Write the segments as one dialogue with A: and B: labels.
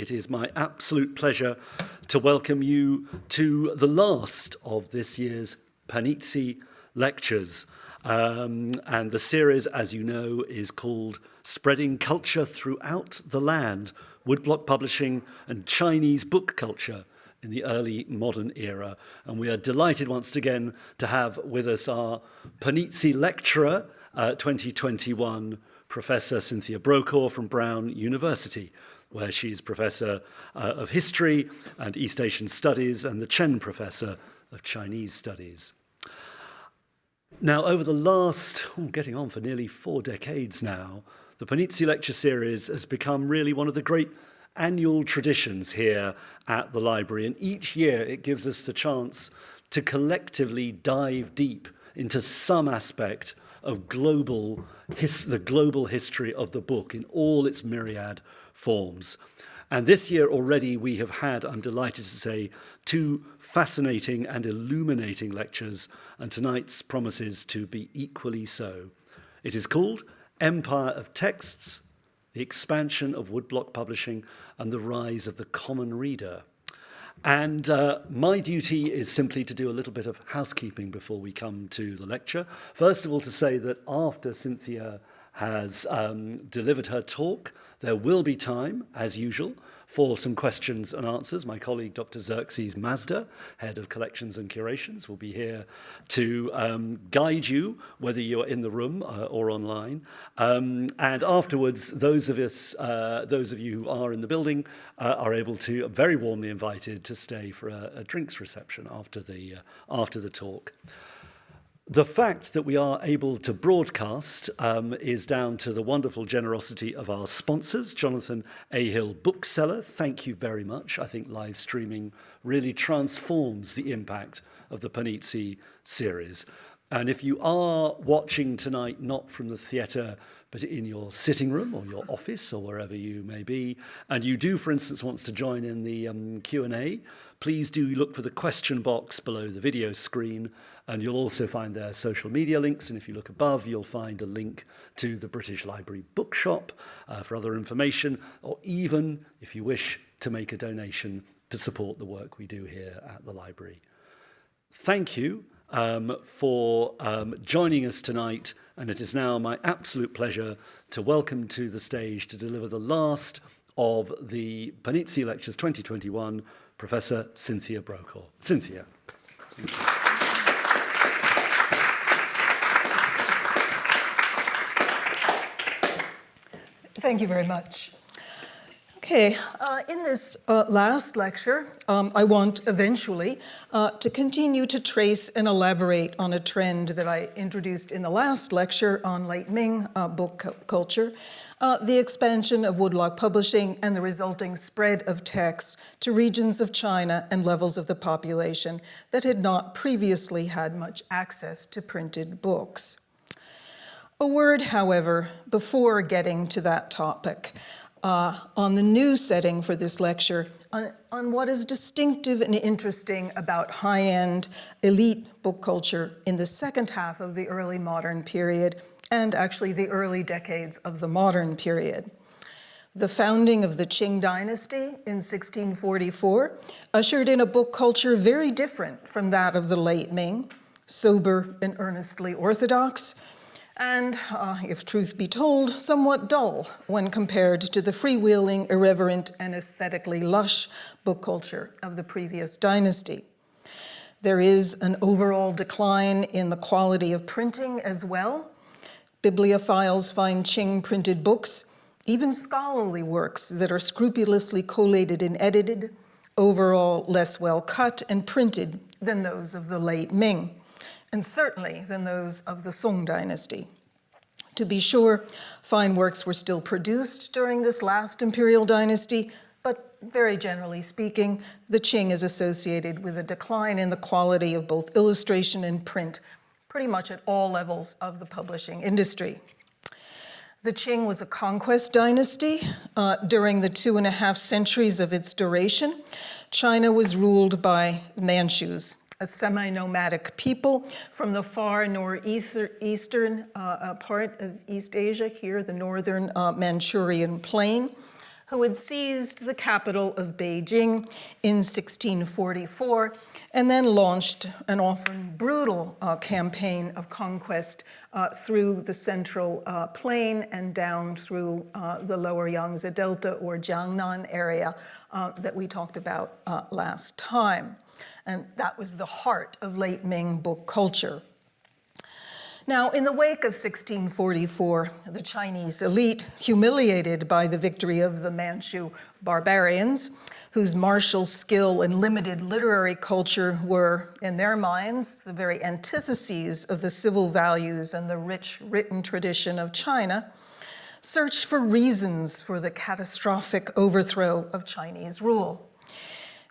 A: it is my absolute pleasure to welcome you to the last of this year's Panizzi Lectures. Um, and the series, as you know, is called Spreading Culture Throughout the Land, Woodblock Publishing and Chinese Book Culture in the early modern era. And we are delighted once again to have with us our Panizzi Lecturer uh, 2021, Professor Cynthia Brokaw from Brown University. Where she's Professor uh, of History and East Asian Studies and the Chen Professor of Chinese Studies. Now, over the last, oh, getting on for nearly four decades now, the Panizzi Lecture Series has become really one of the great annual traditions here at the library. And each year it gives us the chance to collectively dive deep into some aspect of global the global history of the book in all its myriad forms. And this year already we have had, I'm delighted to say, two fascinating and illuminating lectures, and tonight's promises to be equally so. It is called Empire of Texts, the expansion of woodblock publishing and the rise of the common reader. And uh, my duty is simply to do a little bit of housekeeping before we come to the lecture. First of all, to say that after Cynthia has um, delivered her talk, There will be time, as usual, for some questions and answers. My colleague, Dr. Xerxes Mazda, Head of Collections and Curations, will be here to um, guide you, whether you are in the room uh, or online. Um, and afterwards, those of us, uh, those of you who are in the building, uh, are able to, very warmly invited to stay for a, a drinks reception after the, uh, after the talk. The fact that we are able to broadcast um, is down to the wonderful generosity of our sponsors, Jonathan A. Hill Bookseller. Thank you very much. I think live streaming really transforms the impact of the Panizzi series. And if you are watching tonight, not from the theatre, but in your sitting room or your office or wherever you may be, and you do, for instance, want to join in the um, Q&A, please do look for the question box below the video screen And you'll also find their social media links. And if you look above, you'll find a link to the British Library Bookshop uh, for other information, or even, if you wish, to make a donation to support the work we do here at the library. Thank you um, for um, joining us tonight. And it is now my absolute pleasure to welcome to the stage to deliver the last of the Panizzi Lectures 2021, Professor Cynthia Brokaw. Cynthia. Thank you.
B: Thank you very much. Okay, uh, in this uh, last lecture, um, I want eventually uh, to continue to trace and elaborate on a trend that I introduced in the last lecture on late Ming uh, book culture, uh, the expansion of woodblock publishing and the resulting spread of texts to regions of China and levels of the population that had not previously had much access to printed books. A word, however, before getting to that topic, uh, on the new setting for this lecture, on, on what is distinctive and interesting about high-end elite book culture in the second half of the early modern period and actually the early decades of the modern period. The founding of the Qing dynasty in 1644 ushered in a book culture very different from that of the late Ming, sober and earnestly orthodox, and, uh, if truth be told, somewhat dull when compared to the freewheeling, irreverent, and aesthetically lush book culture of the previous dynasty. There is an overall decline in the quality of printing as well. Bibliophiles find Qing printed books, even scholarly works that are scrupulously collated and edited, overall less well cut and printed than those of the late Ming and certainly than those of the Song dynasty. To be sure, fine works were still produced during this last imperial dynasty, but very generally speaking, the Qing is associated with a decline in the quality of both illustration and print, pretty much at all levels of the publishing industry. The Qing was a conquest dynasty. Uh, during the two and a half centuries of its duration, China was ruled by Manchus, a semi-nomadic people from the far northeastern uh, uh, part of East Asia, here the northern uh, Manchurian plain, who had seized the capital of Beijing in 1644 and then launched an often brutal uh, campaign of conquest uh, through the central uh, plain and down through the lower Yangtze Delta or Jiangnan area that we talked about last time. And that was the heart of late Ming book culture. Now, in the wake of 1644, the Chinese elite, humiliated by the victory of the Manchu barbarians, whose martial skill and limited literary culture were, in their minds, the very antitheses of the civil values and the rich written tradition of China, searched for reasons for the catastrophic overthrow of Chinese rule.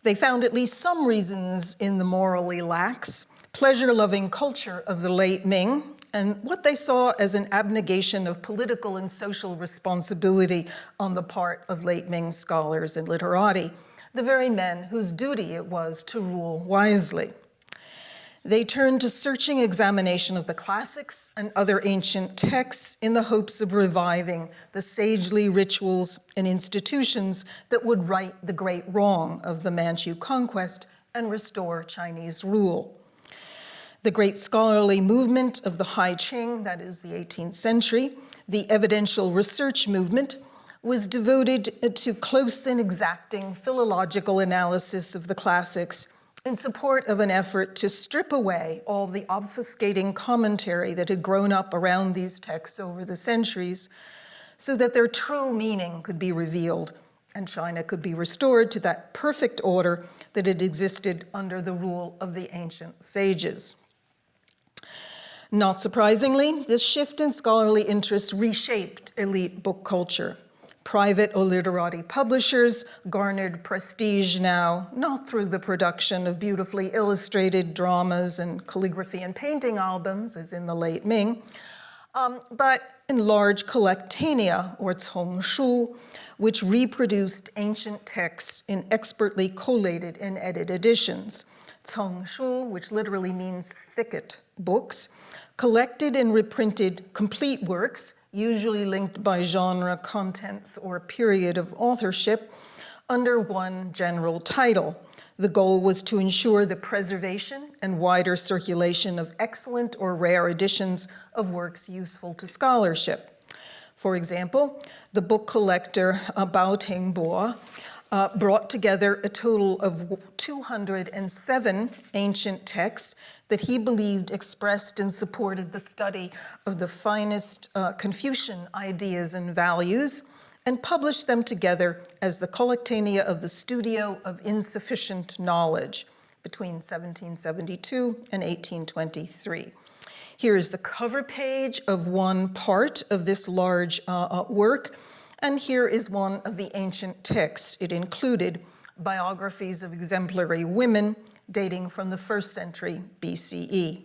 B: They found at least some reasons in the morally lax, pleasure-loving culture of the late Ming, and what they saw as an abnegation of political and social responsibility on the part of late Ming scholars and literati, the very men whose duty it was to rule wisely. They turned to searching examination of the classics and other ancient texts in the hopes of reviving the sagely rituals and institutions that would right the great wrong of the Manchu conquest and restore Chinese rule. The great scholarly movement of the High Qing, that is the 18th century, the evidential research movement, was devoted to close and exacting philological analysis of the classics in support of an effort to strip away all the obfuscating commentary that had grown up around these texts over the centuries so that their true meaning could be revealed and China could be restored to that perfect order that had existed under the rule of the ancient sages. Not surprisingly, this shift in scholarly interest reshaped elite book culture private or literati publishers garnered prestige now, not through the production of beautifully illustrated dramas and calligraphy and painting albums, as in the late Ming, um, but in large collectanea, or congshu, which reproduced ancient texts in expertly collated and edited editions. Congshu, which literally means thicket books, collected and reprinted complete works usually linked by genre, contents, or period of authorship, under one general title. The goal was to ensure the preservation and wider circulation of excellent or rare editions of works useful to scholarship. For example, the book collector uh, Bao Tingbo uh, brought together a total of 207 ancient texts that he believed expressed and supported the study of the finest uh, Confucian ideas and values and published them together as the Collectanea of the Studio of Insufficient Knowledge between 1772 and 1823. Here is the cover page of one part of this large uh, uh, work, and here is one of the ancient texts. It included biographies of exemplary women, dating from the first century BCE.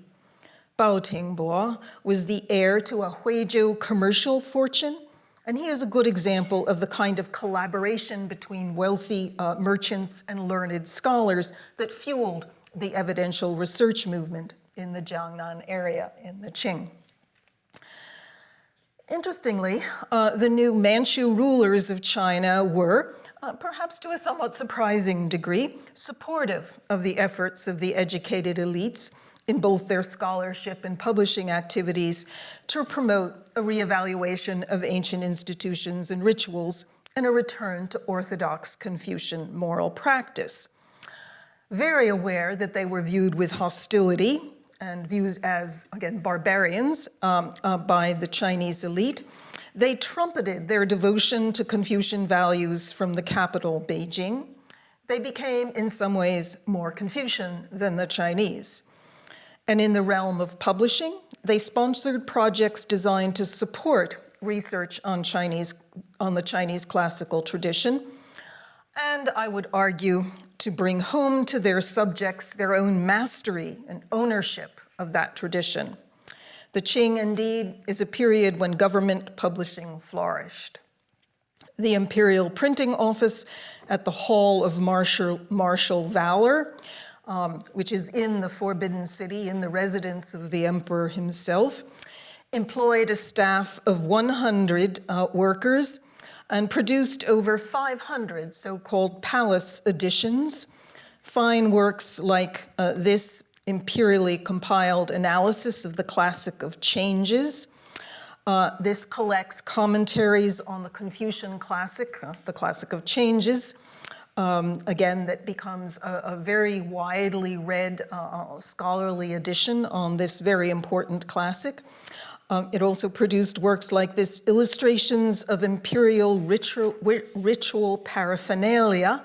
B: Bao Tingbo was the heir to a Huizhou commercial fortune, and he is a good example of the kind of collaboration between wealthy uh, merchants and learned scholars that fueled the evidential research movement in the Jiangnan area in the Qing. Interestingly, uh, the new Manchu rulers of China were, uh, perhaps to a somewhat surprising degree, supportive of the efforts of the educated elites in both their scholarship and publishing activities to promote a reevaluation of ancient institutions and rituals and a return to orthodox Confucian moral practice. Very aware that they were viewed with hostility and viewed as, again, barbarians um, uh, by the Chinese elite, they trumpeted their devotion to Confucian values from the capital, Beijing. They became, in some ways, more Confucian than the Chinese. And in the realm of publishing, they sponsored projects designed to support research on Chinese, on the Chinese classical tradition, and I would argue to bring home to their subjects their own mastery and ownership of that tradition. The Qing, indeed, is a period when government publishing flourished. The Imperial Printing Office at the Hall of Martial, Valor, um, which is in the Forbidden City, in the residence of the emperor himself, employed a staff of 100 uh, workers and produced over 500 so-called palace editions, fine works like uh, this imperially compiled analysis of the classic of changes. Uh, this collects commentaries on the Confucian classic, uh, the classic of changes, um, again, that becomes a, a very widely read uh, scholarly edition on this very important classic. Um, it also produced works like this, Illustrations of Imperial Ritual, ritual Paraphernalia.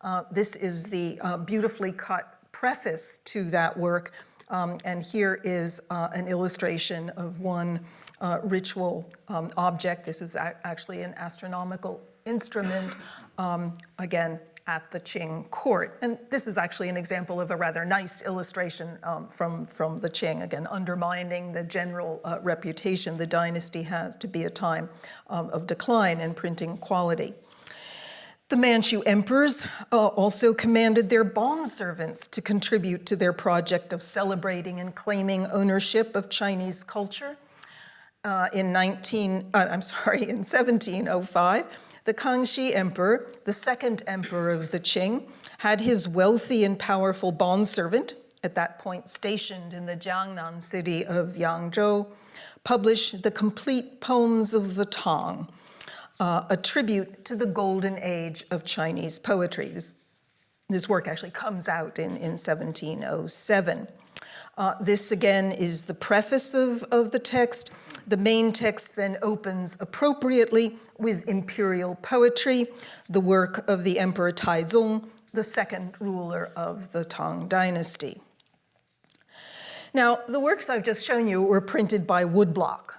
B: Uh, this is the uh, beautifully cut preface to that work, um, and here is uh, an illustration of one uh, ritual um, object. This is actually an astronomical instrument, um, again, at the Qing court. And this is actually an example of a rather nice illustration um, from, from the Qing, again, undermining the general uh, reputation the dynasty has to be a time um, of decline in printing quality. The Manchu emperors uh, also commanded their bondservants to contribute to their project of celebrating and claiming ownership of Chinese culture. Uh, in 19, uh, I'm sorry, in 1705, the Kangxi Emperor, the second emperor of the Qing, had his wealthy and powerful bondservant, at that point stationed in the Jiangnan city of Yangzhou, publish the complete poems of the Tang, uh, a tribute to the golden age of Chinese poetry. This, this work actually comes out in, in 1707. Uh, this again is the preface of, of the text, the main text then opens appropriately with imperial poetry, the work of the Emperor Taizong, the second ruler of the Tang dynasty. Now, the works I've just shown you were printed by woodblock,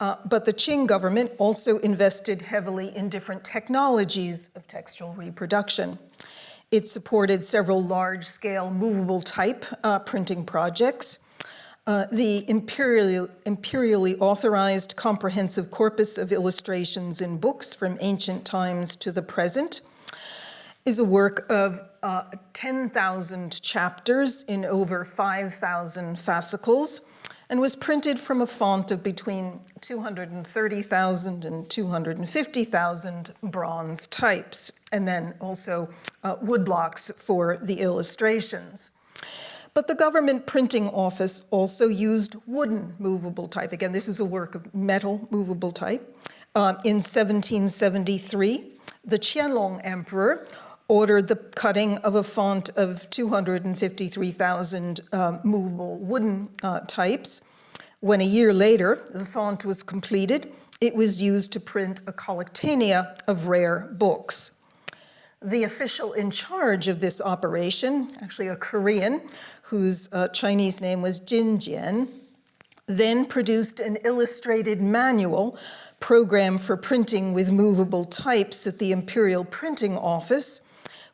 B: uh, but the Qing government also invested heavily in different technologies of textual reproduction. It supported several large-scale movable type uh, printing projects, uh, the imperially, imperially authorized comprehensive corpus of illustrations in books from ancient times to the present is a work of uh, 10,000 chapters in over 5,000 fascicles and was printed from a font of between 230,000 and 250,000 bronze types, and then also uh, woodblocks for the illustrations. But the government printing office also used wooden movable type. Again, this is a work of metal movable type. Uh, in 1773, the Qianlong emperor ordered the cutting of a font of 253,000 uh, movable wooden uh, types. When a year later, the font was completed, it was used to print a collectanea of rare books. The official in charge of this operation, actually a Korean, whose uh, Chinese name was Jin Jian, then produced an illustrated manual program for printing with movable types at the Imperial Printing Office,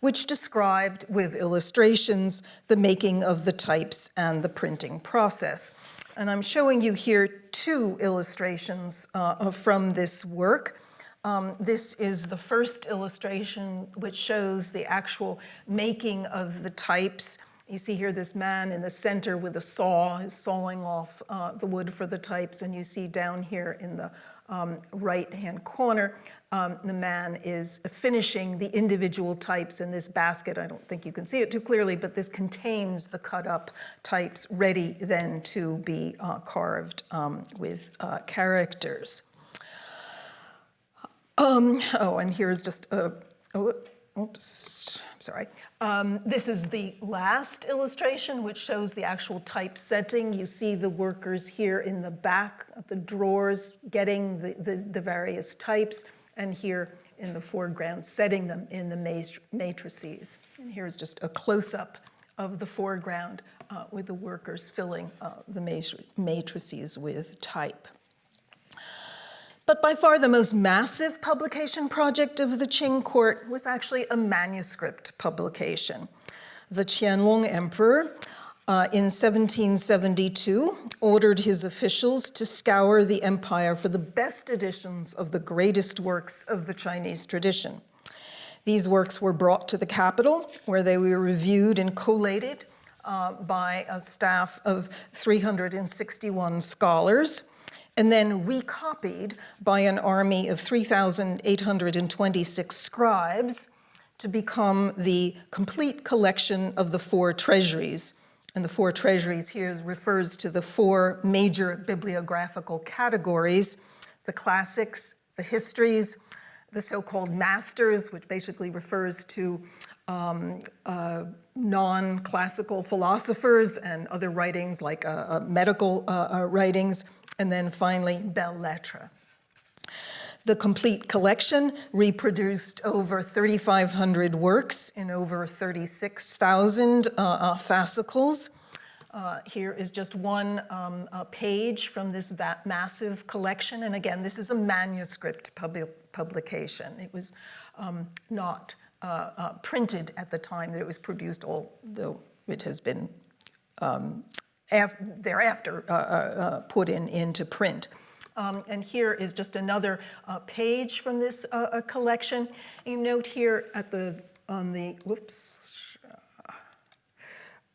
B: which described with illustrations the making of the types and the printing process. And I'm showing you here two illustrations uh, from this work. Um, this is the first illustration which shows the actual making of the types. You see here this man in the center with a saw is sawing off uh, the wood for the types, and you see down here in the um, right-hand corner, um, the man is finishing the individual types in this basket. I don't think you can see it too clearly, but this contains the cut up types ready then to be uh, carved um, with uh, characters. Um, oh, and here's just a, oh, oops, sorry. Um, this is the last illustration, which shows the actual typesetting. You see the workers here in the back the drawers getting the, the, the various types, and here in the foreground setting them in the matrices. And here's just a close-up of the foreground uh, with the workers filling uh, the matrices with type. But by far the most massive publication project of the Qing court was actually a manuscript publication. The Qianlong Emperor uh, in 1772 ordered his officials to scour the empire for the best editions of the greatest works of the Chinese tradition. These works were brought to the capital where they were reviewed and collated uh, by a staff of 361 scholars and then recopied by an army of 3,826 scribes to become the complete collection of the four treasuries. And the four treasuries here refers to the four major bibliographical categories, the classics, the histories, the so-called masters, which basically refers to um, uh, non-classical philosophers and other writings like uh, uh, medical uh, uh, writings, and then finally belles lettres. The complete collection reproduced over 3,500 works in over 36,000 uh, uh, fascicles. Uh, here is just one um, page from this massive collection. And again, this is a manuscript pub publication. It was um, not uh, uh, printed at the time that it was produced, although it has been um, thereafter uh, put in into print. Um, and here is just another uh, page from this uh, uh, collection. You note here at the, on the, whoops, uh,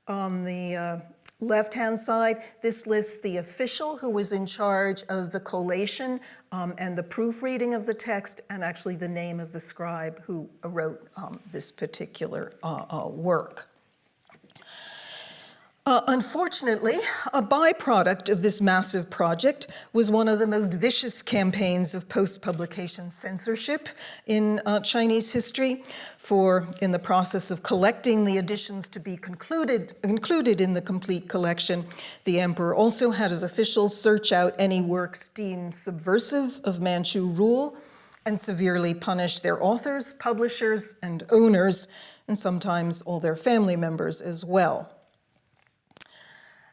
B: on the uh, left-hand side, this lists the official who was in charge of the collation um, and the proofreading of the text, and actually the name of the scribe who wrote um, this particular uh, work. Uh, unfortunately, a byproduct of this massive project was one of the most vicious campaigns of post-publication censorship in uh, Chinese history. For in the process of collecting the editions to be concluded, included in the complete collection, the emperor also had his officials search out any works deemed subversive of Manchu rule and severely punish their authors, publishers, and owners, and sometimes all their family members as well.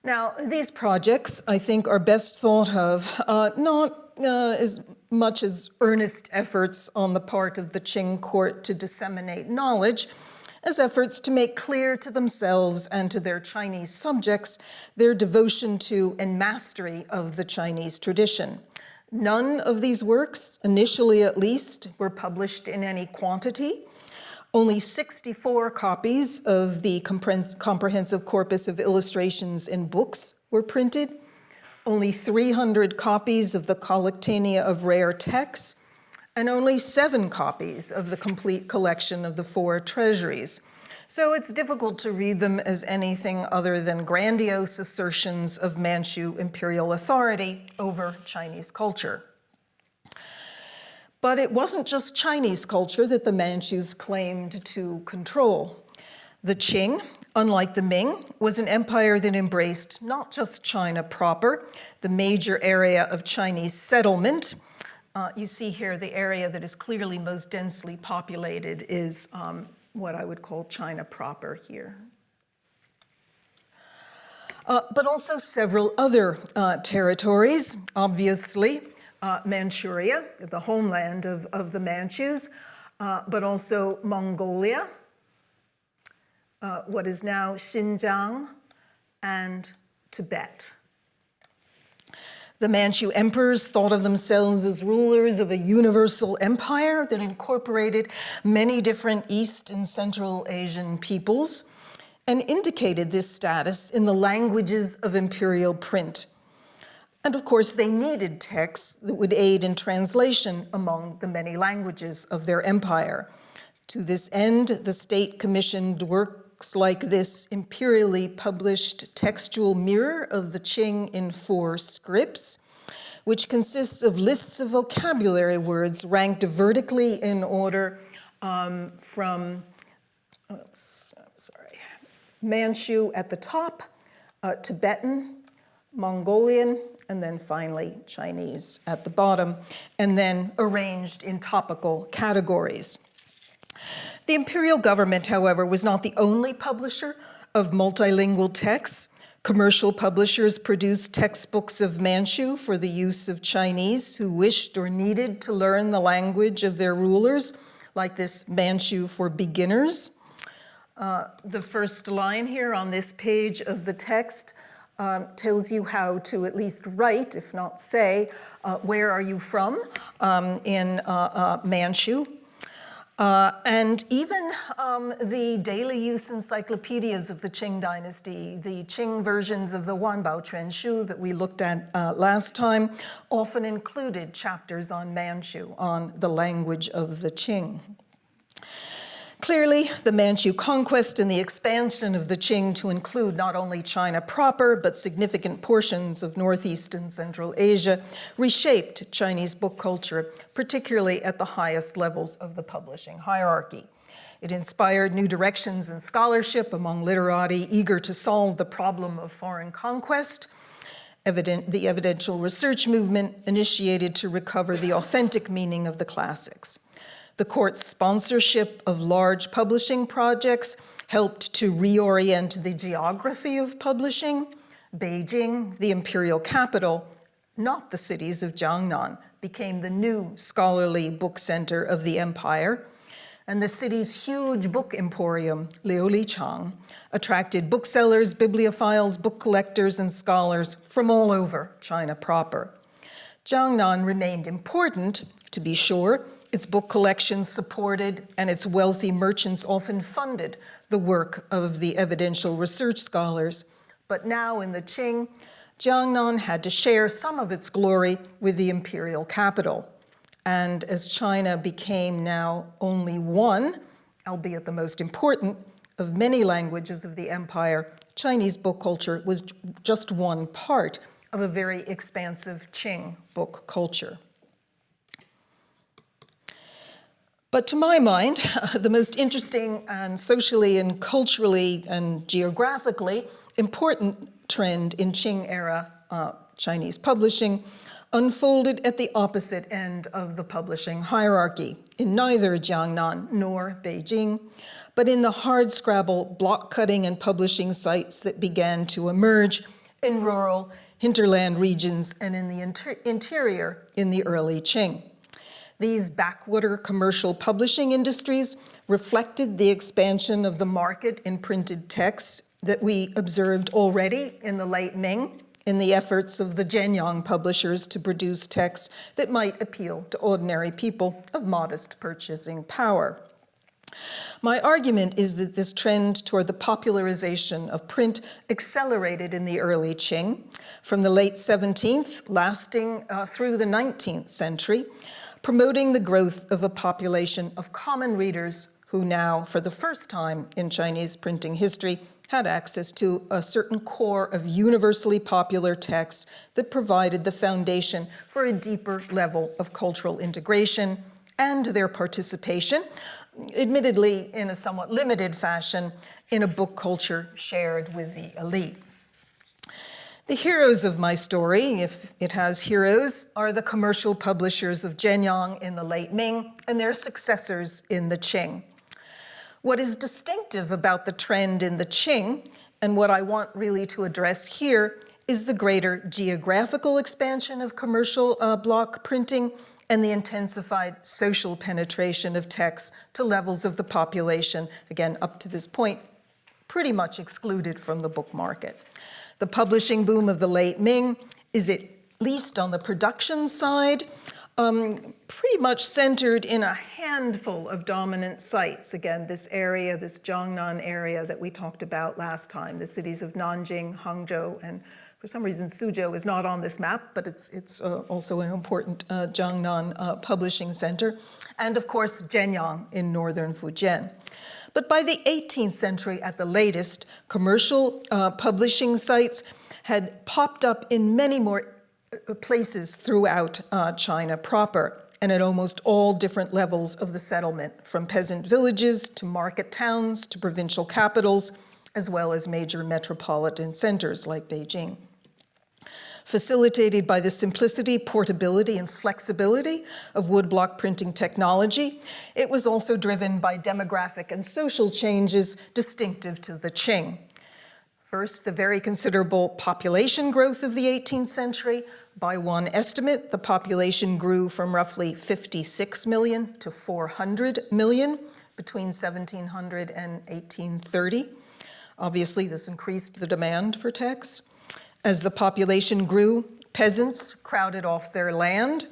B: Now, these projects, I think, are best thought of uh, not uh, as much as earnest efforts on the part of the Qing court to disseminate knowledge, as efforts to make clear to themselves and to their Chinese subjects their devotion to and mastery of the Chinese tradition. None of these works, initially at least, were published in any quantity, only 64 copies of the comprehensive corpus of illustrations in books were printed. Only 300 copies of the Collectanea of Rare Texts, and only seven copies of the complete collection of the four treasuries. So it's difficult to read them as anything other than grandiose assertions of Manchu imperial authority over Chinese culture. But it wasn't just Chinese culture that the Manchus claimed to control. The Qing, unlike the Ming, was an empire that embraced not just China proper, the major area of Chinese settlement. Uh, you see here the area that is clearly most densely populated is um, what I would call China proper here. Uh, but also several other uh, territories, obviously, uh, Manchuria, the homeland of, of the Manchus, uh, but also Mongolia, uh, what is now Xinjiang, and Tibet. The Manchu emperors thought of themselves as rulers of a universal empire that incorporated many different East and Central Asian peoples and indicated this status in the languages of imperial print and of course, they needed texts that would aid in translation among the many languages of their empire. To this end, the state commissioned works like this imperially published textual mirror of the Qing in four scripts, which consists of lists of vocabulary words ranked vertically in order um, from, oops, sorry, Manchu at the top, uh, Tibetan, Mongolian, and then finally Chinese at the bottom, and then arranged in topical categories. The imperial government, however, was not the only publisher of multilingual texts. Commercial publishers produced textbooks of Manchu for the use of Chinese who wished or needed to learn the language of their rulers, like this Manchu for Beginners. Uh, the first line here on this page of the text um, tells you how to at least write, if not say, uh, where are you from um, in uh, uh, Manchu. Uh, and even um, the daily use encyclopedias of the Qing dynasty, the Qing versions of the Wanbao Quanshu that we looked at uh, last time, often included chapters on Manchu, on the language of the Qing. Clearly, the Manchu conquest and the expansion of the Qing to include not only China proper, but significant portions of Northeast and Central Asia reshaped Chinese book culture, particularly at the highest levels of the publishing hierarchy. It inspired new directions in scholarship among literati eager to solve the problem of foreign conquest, Evident, the evidential research movement initiated to recover the authentic meaning of the classics. The court's sponsorship of large publishing projects helped to reorient the geography of publishing. Beijing, the imperial capital, not the cities of Jiangnan, became the new scholarly book center of the empire. And the city's huge book emporium, Liulichang, attracted booksellers, bibliophiles, book collectors, and scholars from all over China proper. Jiangnan remained important, to be sure, its book collections supported and its wealthy merchants often funded the work of the evidential research scholars. But now in the Qing, Jiangnan had to share some of its glory with the imperial capital. And as China became now only one, albeit the most important, of many languages of the empire, Chinese book culture was just one part of a very expansive Qing book culture. But to my mind, the most interesting and socially and culturally and geographically important trend in Qing era uh, Chinese publishing unfolded at the opposite end of the publishing hierarchy, in neither Jiangnan nor Beijing, but in the hardscrabble block cutting and publishing sites that began to emerge in rural hinterland regions and in the inter interior in the early Qing. These backwater commercial publishing industries reflected the expansion of the market in printed texts that we observed already in the late Ming in the efforts of the Jianyang publishers to produce texts that might appeal to ordinary people of modest purchasing power. My argument is that this trend toward the popularization of print accelerated in the early Qing, from the late 17th, lasting uh, through the 19th century, promoting the growth of a population of common readers who now, for the first time in Chinese printing history, had access to a certain core of universally popular texts that provided the foundation for a deeper level of cultural integration and their participation, admittedly in a somewhat limited fashion, in a book culture shared with the elite. The heroes of my story, if it has heroes, are the commercial publishers of Jianyang in the late Ming and their successors in the Qing. What is distinctive about the trend in the Qing, and what I want really to address here, is the greater geographical expansion of commercial uh, block printing and the intensified social penetration of texts to levels of the population, again, up to this point, pretty much excluded from the book market. The publishing boom of the late Ming is at least on the production side, um, pretty much centered in a handful of dominant sites. Again, this area, this Jiangnan area that we talked about last time, the cities of Nanjing, Hangzhou, and for some reason Suzhou is not on this map, but it's, it's uh, also an important uh, Jiangnan uh, publishing center. And of course, Jianyang in northern Fujian. But by the 18th century at the latest, commercial uh, publishing sites had popped up in many more uh, places throughout uh, China proper and at almost all different levels of the settlement, from peasant villages to market towns to provincial capitals, as well as major metropolitan centers like Beijing facilitated by the simplicity, portability, and flexibility of woodblock printing technology. It was also driven by demographic and social changes distinctive to the Qing. First, the very considerable population growth of the 18th century. By one estimate, the population grew from roughly 56 million to 400 million between 1700 and 1830. Obviously, this increased the demand for texts. As the population grew, peasants crowded off their land,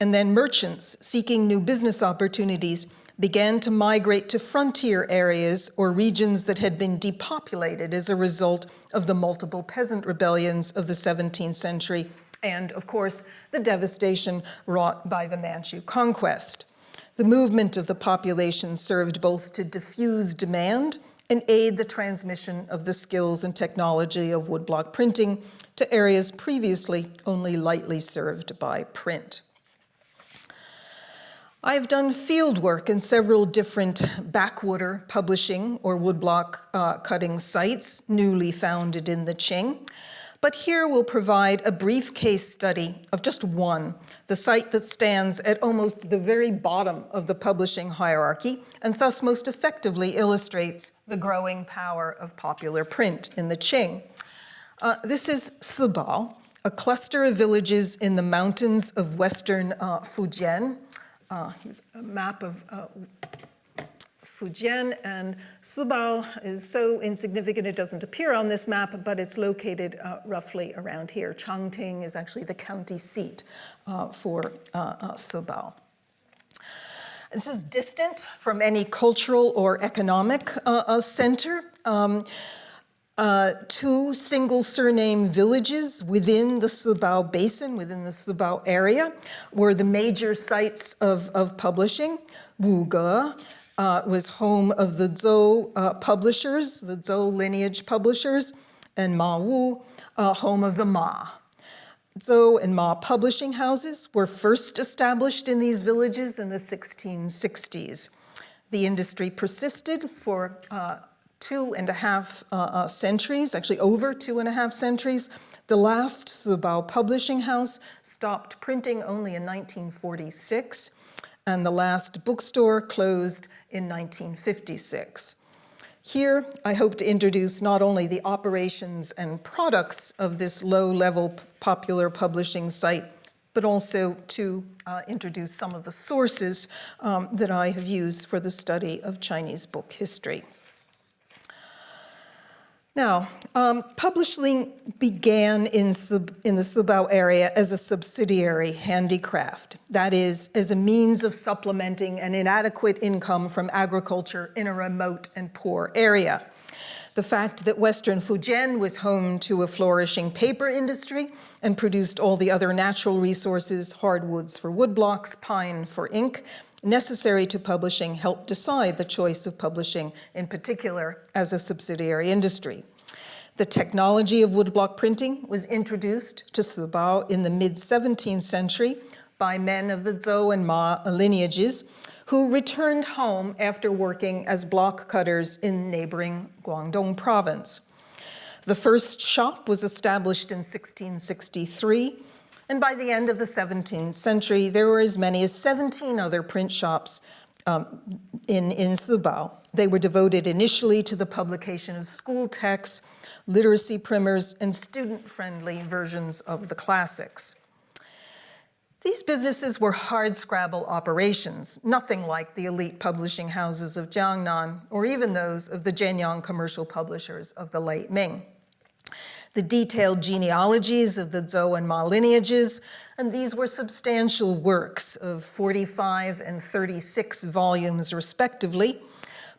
B: and then merchants seeking new business opportunities began to migrate to frontier areas or regions that had been depopulated as a result of the multiple peasant rebellions of the 17th century and, of course, the devastation wrought by the Manchu conquest. The movement of the population served both to diffuse demand and aid the transmission of the skills and technology of woodblock printing to areas previously only lightly served by print. I've done field work in several different backwater publishing or woodblock uh, cutting sites newly founded in the Qing. But here we'll provide a brief case study of just one, the site that stands at almost the very bottom of the publishing hierarchy and thus most effectively illustrates the growing power of popular print in the Qing. Uh, this is Sibao, a cluster of villages in the mountains of western uh, Fujian, uh, here's a map of uh, Fujian, and Sibao is so insignificant it doesn't appear on this map, but it's located uh, roughly around here. Changting is actually the county seat uh, for uh, uh Sibao. This is distant from any cultural or economic uh, uh, center. Um, uh, two single surname villages within the Sibao Basin, within the Sibao area, were the major sites of, of publishing. Wuge uh, was home of the Zhou uh, publishers, the Zhou lineage publishers, and Ma Wu, uh, home of the Ma. Zhou and Ma publishing houses were first established in these villages in the 1660s. The industry persisted for uh, two and a half uh, uh, centuries, actually over two and a half centuries. The last Sibao publishing house stopped printing only in 1946, and the last bookstore closed in 1956. Here, I hope to introduce not only the operations and products of this low-level popular publishing site, but also to uh, introduce some of the sources um, that I have used for the study of Chinese book history. Now, um, publishing began in, sub, in the Sibao area as a subsidiary handicraft, that is, as a means of supplementing an inadequate income from agriculture in a remote and poor area. The fact that Western Fujian was home to a flourishing paper industry and produced all the other natural resources, hardwoods for woodblocks, pine for ink, necessary to publishing help decide the choice of publishing, in particular as a subsidiary industry. The technology of woodblock printing was introduced to Sibao in the mid-17th century by men of the Zhou and Ma lineages who returned home after working as block cutters in neighboring Guangdong province. The first shop was established in 1663 and by the end of the 17th century, there were as many as 17 other print shops um, in, in Sibao. They were devoted initially to the publication of school texts, literacy primers, and student-friendly versions of the classics. These businesses were hard-scrabble operations, nothing like the elite publishing houses of Jiangnan or even those of the Jianyang commercial publishers of the late Ming the detailed genealogies of the Zhou and Ma lineages, and these were substantial works of 45 and 36 volumes respectively,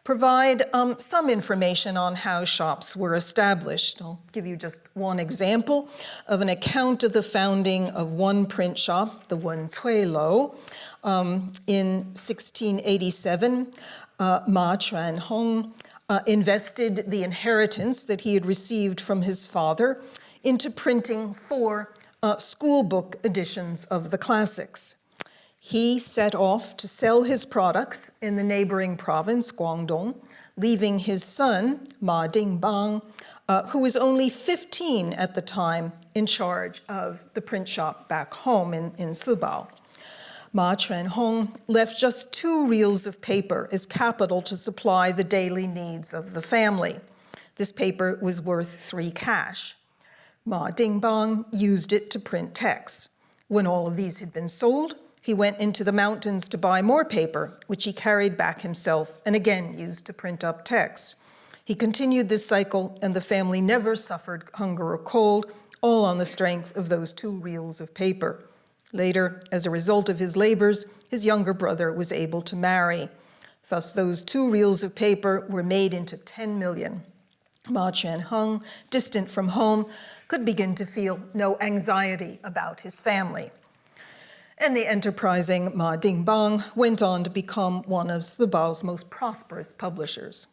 B: provide um, some information on how shops were established. I'll give you just one example of an account of the founding of one print shop, the Wen Cui Lo, um, in 1687. Uh, Ma Chuan Hong uh, invested the inheritance that he had received from his father into printing four uh, school book editions of the classics. He set off to sell his products in the neighboring province, Guangdong, leaving his son, Ma Dingbang, uh, who was only 15 at the time, in charge of the print shop back home in, in Sibao. Ma Chuanhong left just two reels of paper as capital to supply the daily needs of the family. This paper was worth three cash. Ma Dingbang used it to print texts. When all of these had been sold, he went into the mountains to buy more paper, which he carried back himself and again used to print up texts. He continued this cycle and the family never suffered hunger or cold, all on the strength of those two reels of paper. Later, as a result of his labors, his younger brother was able to marry. Thus, those two reels of paper were made into 10 million. Ma Chuanhong, distant from home, could begin to feel no anxiety about his family. And the enterprising Ma Dingbang went on to become one of Sibao's most prosperous publishers.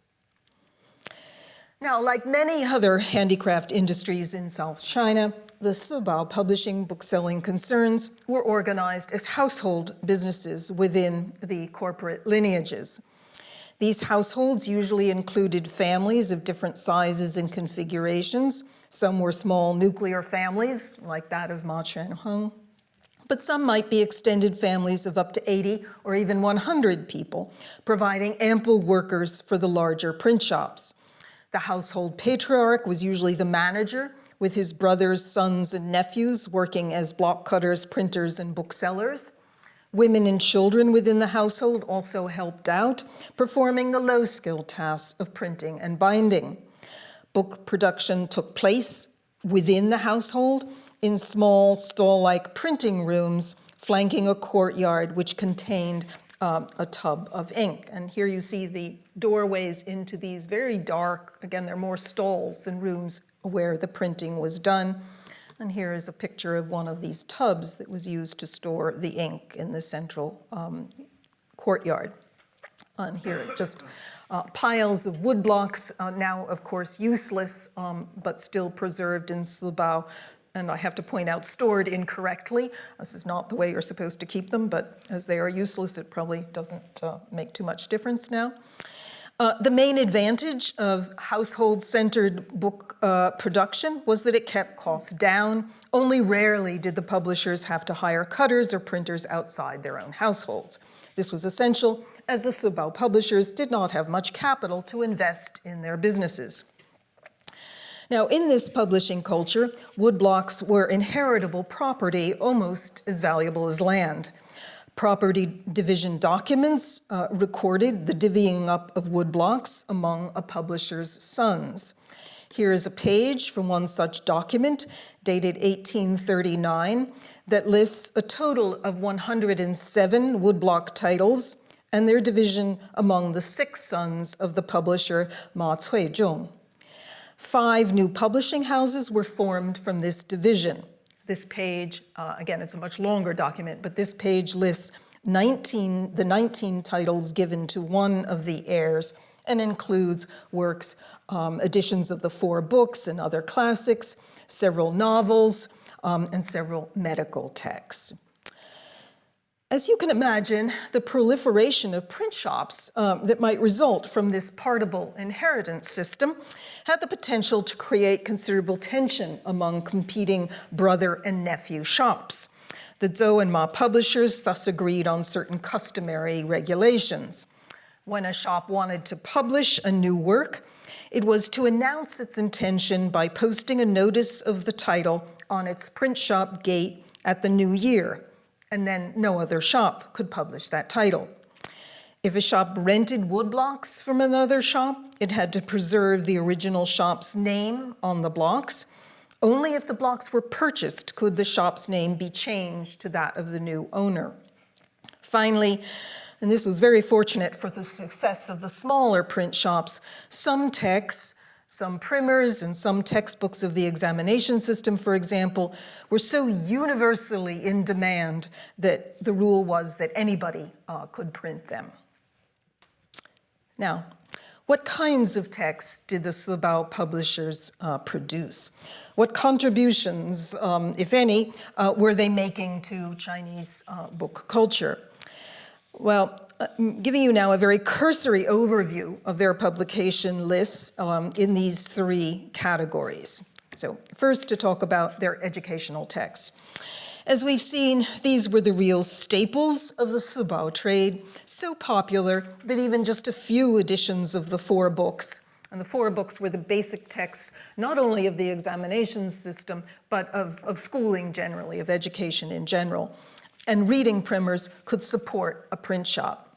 B: Now, like many other handicraft industries in South China, the Sibao publishing bookselling concerns were organized as household businesses within the corporate lineages. These households usually included families of different sizes and configurations. Some were small nuclear families, like that of Ma Chuanhong, but some might be extended families of up to 80 or even 100 people, providing ample workers for the larger print shops. The household patriarch was usually the manager, with his brothers, sons, and nephews working as block cutters, printers, and booksellers. Women and children within the household also helped out, performing the low-skill tasks of printing and binding. Book production took place within the household in small stall-like printing rooms flanking a courtyard which contained uh, a tub of ink. And here you see the doorways into these very dark, again, they're more stalls than rooms where the printing was done. And here is a picture of one of these tubs that was used to store the ink in the central um, courtyard. And here just uh, piles of wood blocks, uh, now of course useless, um, but still preserved in Sibao and I have to point out, stored incorrectly. This is not the way you're supposed to keep them, but as they are useless, it probably doesn't uh, make too much difference now. Uh, the main advantage of household-centered book uh, production was that it kept costs down. Only rarely did the publishers have to hire cutters or printers outside their own households. This was essential as the Sibao publishers did not have much capital to invest in their businesses. Now, in this publishing culture, woodblocks were inheritable property almost as valuable as land. Property division documents uh, recorded the divvying up of woodblocks among a publisher's sons. Here is a page from one such document dated 1839 that lists a total of 107 woodblock titles and their division among the six sons of the publisher Ma Cuizhong. Five new publishing houses were formed from this division. This page, uh, again, it's a much longer document, but this page lists 19, the 19 titles given to one of the heirs and includes works, um, editions of the four books and other classics, several novels, um, and several medical texts. As you can imagine, the proliferation of print shops um, that might result from this partible inheritance system had the potential to create considerable tension among competing brother and nephew shops. The Zhou and Ma publishers thus agreed on certain customary regulations. When a shop wanted to publish a new work, it was to announce its intention by posting a notice of the title on its print shop gate at the new year, and then no other shop could publish that title. If a shop rented woodblocks from another shop, it had to preserve the original shop's name on the blocks. Only if the blocks were purchased could the shop's name be changed to that of the new owner. Finally, and this was very fortunate for the success of the smaller print shops, some texts some primers and some textbooks of the examination system, for example, were so universally in demand that the rule was that anybody uh, could print them. Now, what kinds of texts did the Sibao publishers uh, produce? What contributions, um, if any, uh, were they making to Chinese uh, book culture? Well, I'm giving you now a very cursory overview of their publication lists um, in these three categories. So first to talk about their educational texts. As we've seen, these were the real staples of the Sibao trade, so popular that even just a few editions of the four books, and the four books were the basic texts, not only of the examination system, but of, of schooling generally, of education in general, and reading primers could support a print shop.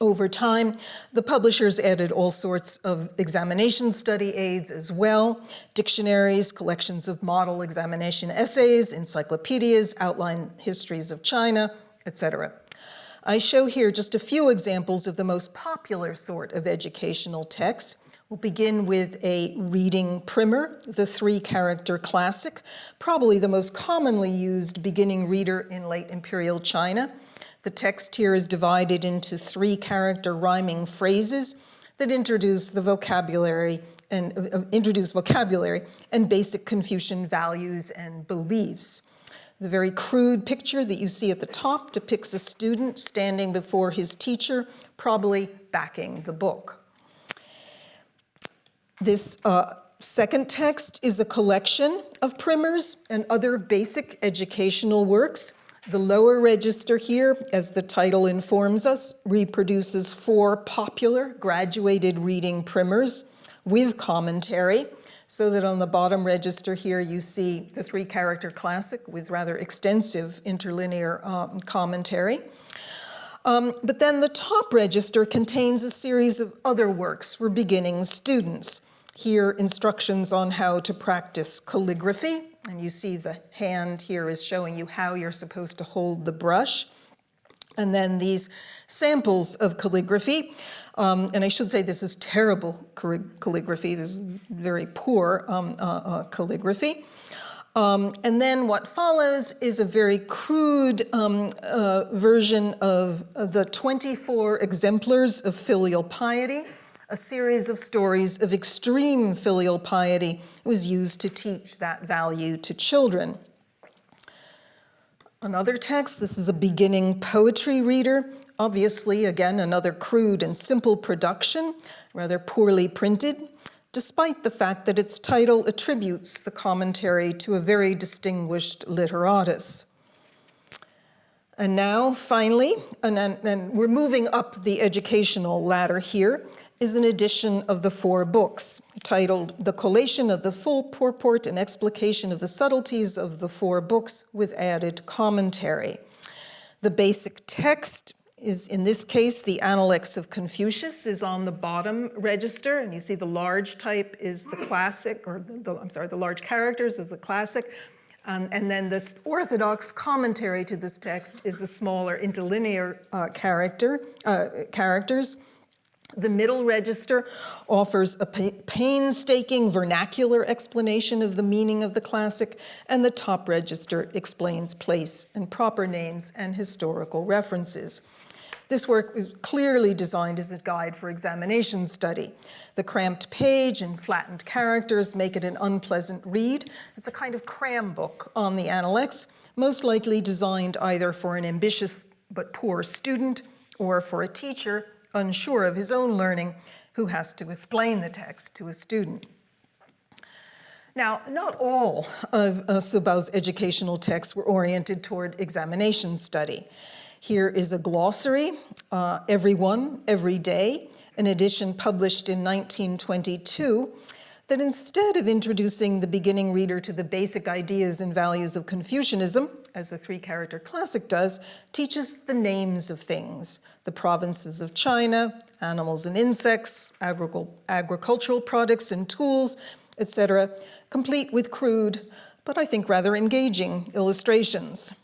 B: Over time, the publishers added all sorts of examination study aids as well, dictionaries, collections of model examination essays, encyclopedias, outline histories of China, etc. I show here just a few examples of the most popular sort of educational texts. We'll begin with a reading primer, the three-character classic, probably the most commonly used beginning reader in late imperial China. The text here is divided into three-character rhyming phrases that introduce the vocabulary and uh, introduce vocabulary and basic Confucian values and beliefs. The very crude picture that you see at the top depicts a student standing before his teacher, probably backing the book. This uh, second text is a collection of primers and other basic educational works. The lower register here, as the title informs us, reproduces four popular graduated reading primers with commentary, so that on the bottom register here you see the three-character classic with rather extensive interlinear um, commentary. Um, but then the top register contains a series of other works for beginning students. Here, instructions on how to practice calligraphy, and you see the hand here is showing you how you're supposed to hold the brush. And then these samples of calligraphy, um, and I should say this is terrible calligraphy, this is very poor um, uh, uh, calligraphy. Um, and then what follows is a very crude um, uh, version of the 24 exemplars of filial piety a series of stories of extreme filial piety was used to teach that value to children. Another text, this is a beginning poetry reader. Obviously, again, another crude and simple production, rather poorly printed, despite the fact that its title attributes the commentary to a very distinguished literatus. And now, finally, and, and, we're moving up the educational ladder here, is an edition of the four books titled The Collation of the Full Purport and Explication of the Subtleties of the Four Books with Added Commentary. The basic text is, in this case, the Analects of Confucius is on the bottom register, and you see the large type is the classic, or the, I'm sorry, the large characters is the classic, um, and then the orthodox commentary to this text is the smaller interlinear uh, character, uh, characters. The middle register offers a painstaking vernacular explanation of the meaning of the classic, and the top register explains place and proper names and historical references. This work was clearly designed as a guide for examination study. The cramped page and flattened characters make it an unpleasant read. It's a kind of cram book on the Analects, most likely designed either for an ambitious but poor student or for a teacher unsure of his own learning, who has to explain the text to a student. Now, not all of uh, Sibao's educational texts were oriented toward examination study. Here is a glossary, uh, Every One, Every Day, an edition published in 1922 that instead of introducing the beginning reader to the basic ideas and values of Confucianism, as the three-character classic does, teaches the names of things, the provinces of China, animals and insects, agricultural products and tools, etc., complete with crude, but I think rather engaging illustrations.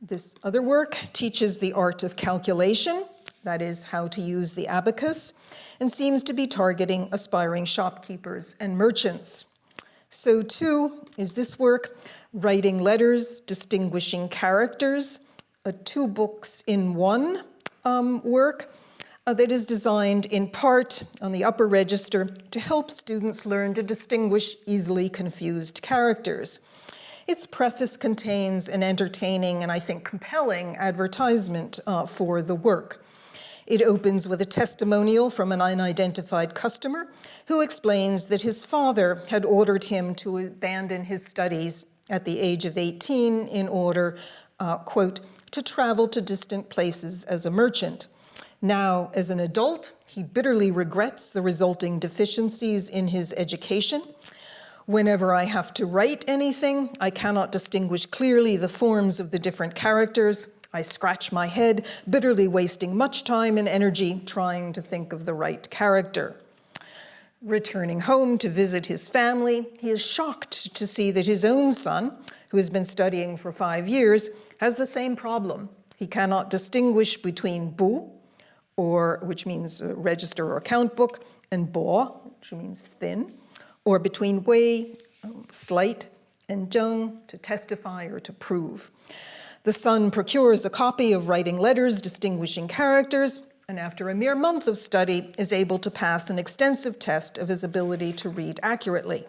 B: This other work teaches the art of calculation, that is how to use the abacus, and seems to be targeting aspiring shopkeepers and merchants. So too is this work, Writing Letters, Distinguishing Characters, a two books in one um, work uh, that is designed in part on the upper register to help students learn to distinguish easily confused characters. Its preface contains an entertaining and I think compelling advertisement uh, for the work. It opens with a testimonial from an unidentified customer who explains that his father had ordered him to abandon his studies at the age of 18 in order, uh, quote, to travel to distant places as a merchant. Now, as an adult, he bitterly regrets the resulting deficiencies in his education. Whenever I have to write anything, I cannot distinguish clearly the forms of the different characters. I scratch my head, bitterly wasting much time and energy trying to think of the right character. Returning home to visit his family, he is shocked to see that his own son, who has been studying for five years, has the same problem. He cannot distinguish between bu, or which means register or account book, and bo, which means thin, or between wei, um, slight, and zheng, to testify or to prove. The son procures a copy of writing letters distinguishing characters, and after a mere month of study is able to pass an extensive test of his ability to read accurately.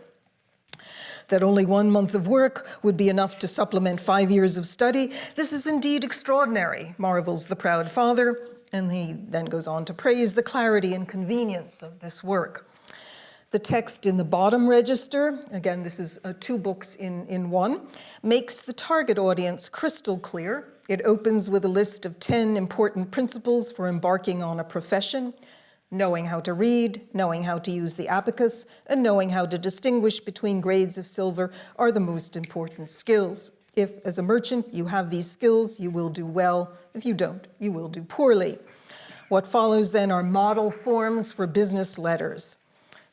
B: That only one month of work would be enough to supplement five years of study, this is indeed extraordinary, marvels the proud father, and he then goes on to praise the clarity and convenience of this work. The text in the bottom register, again, this is uh, two books in, in one, makes the target audience crystal clear. It opens with a list of 10 important principles for embarking on a profession, knowing how to read, knowing how to use the abacus, and knowing how to distinguish between grades of silver are the most important skills. If, as a merchant, you have these skills, you will do well. If you don't, you will do poorly. What follows then are model forms for business letters.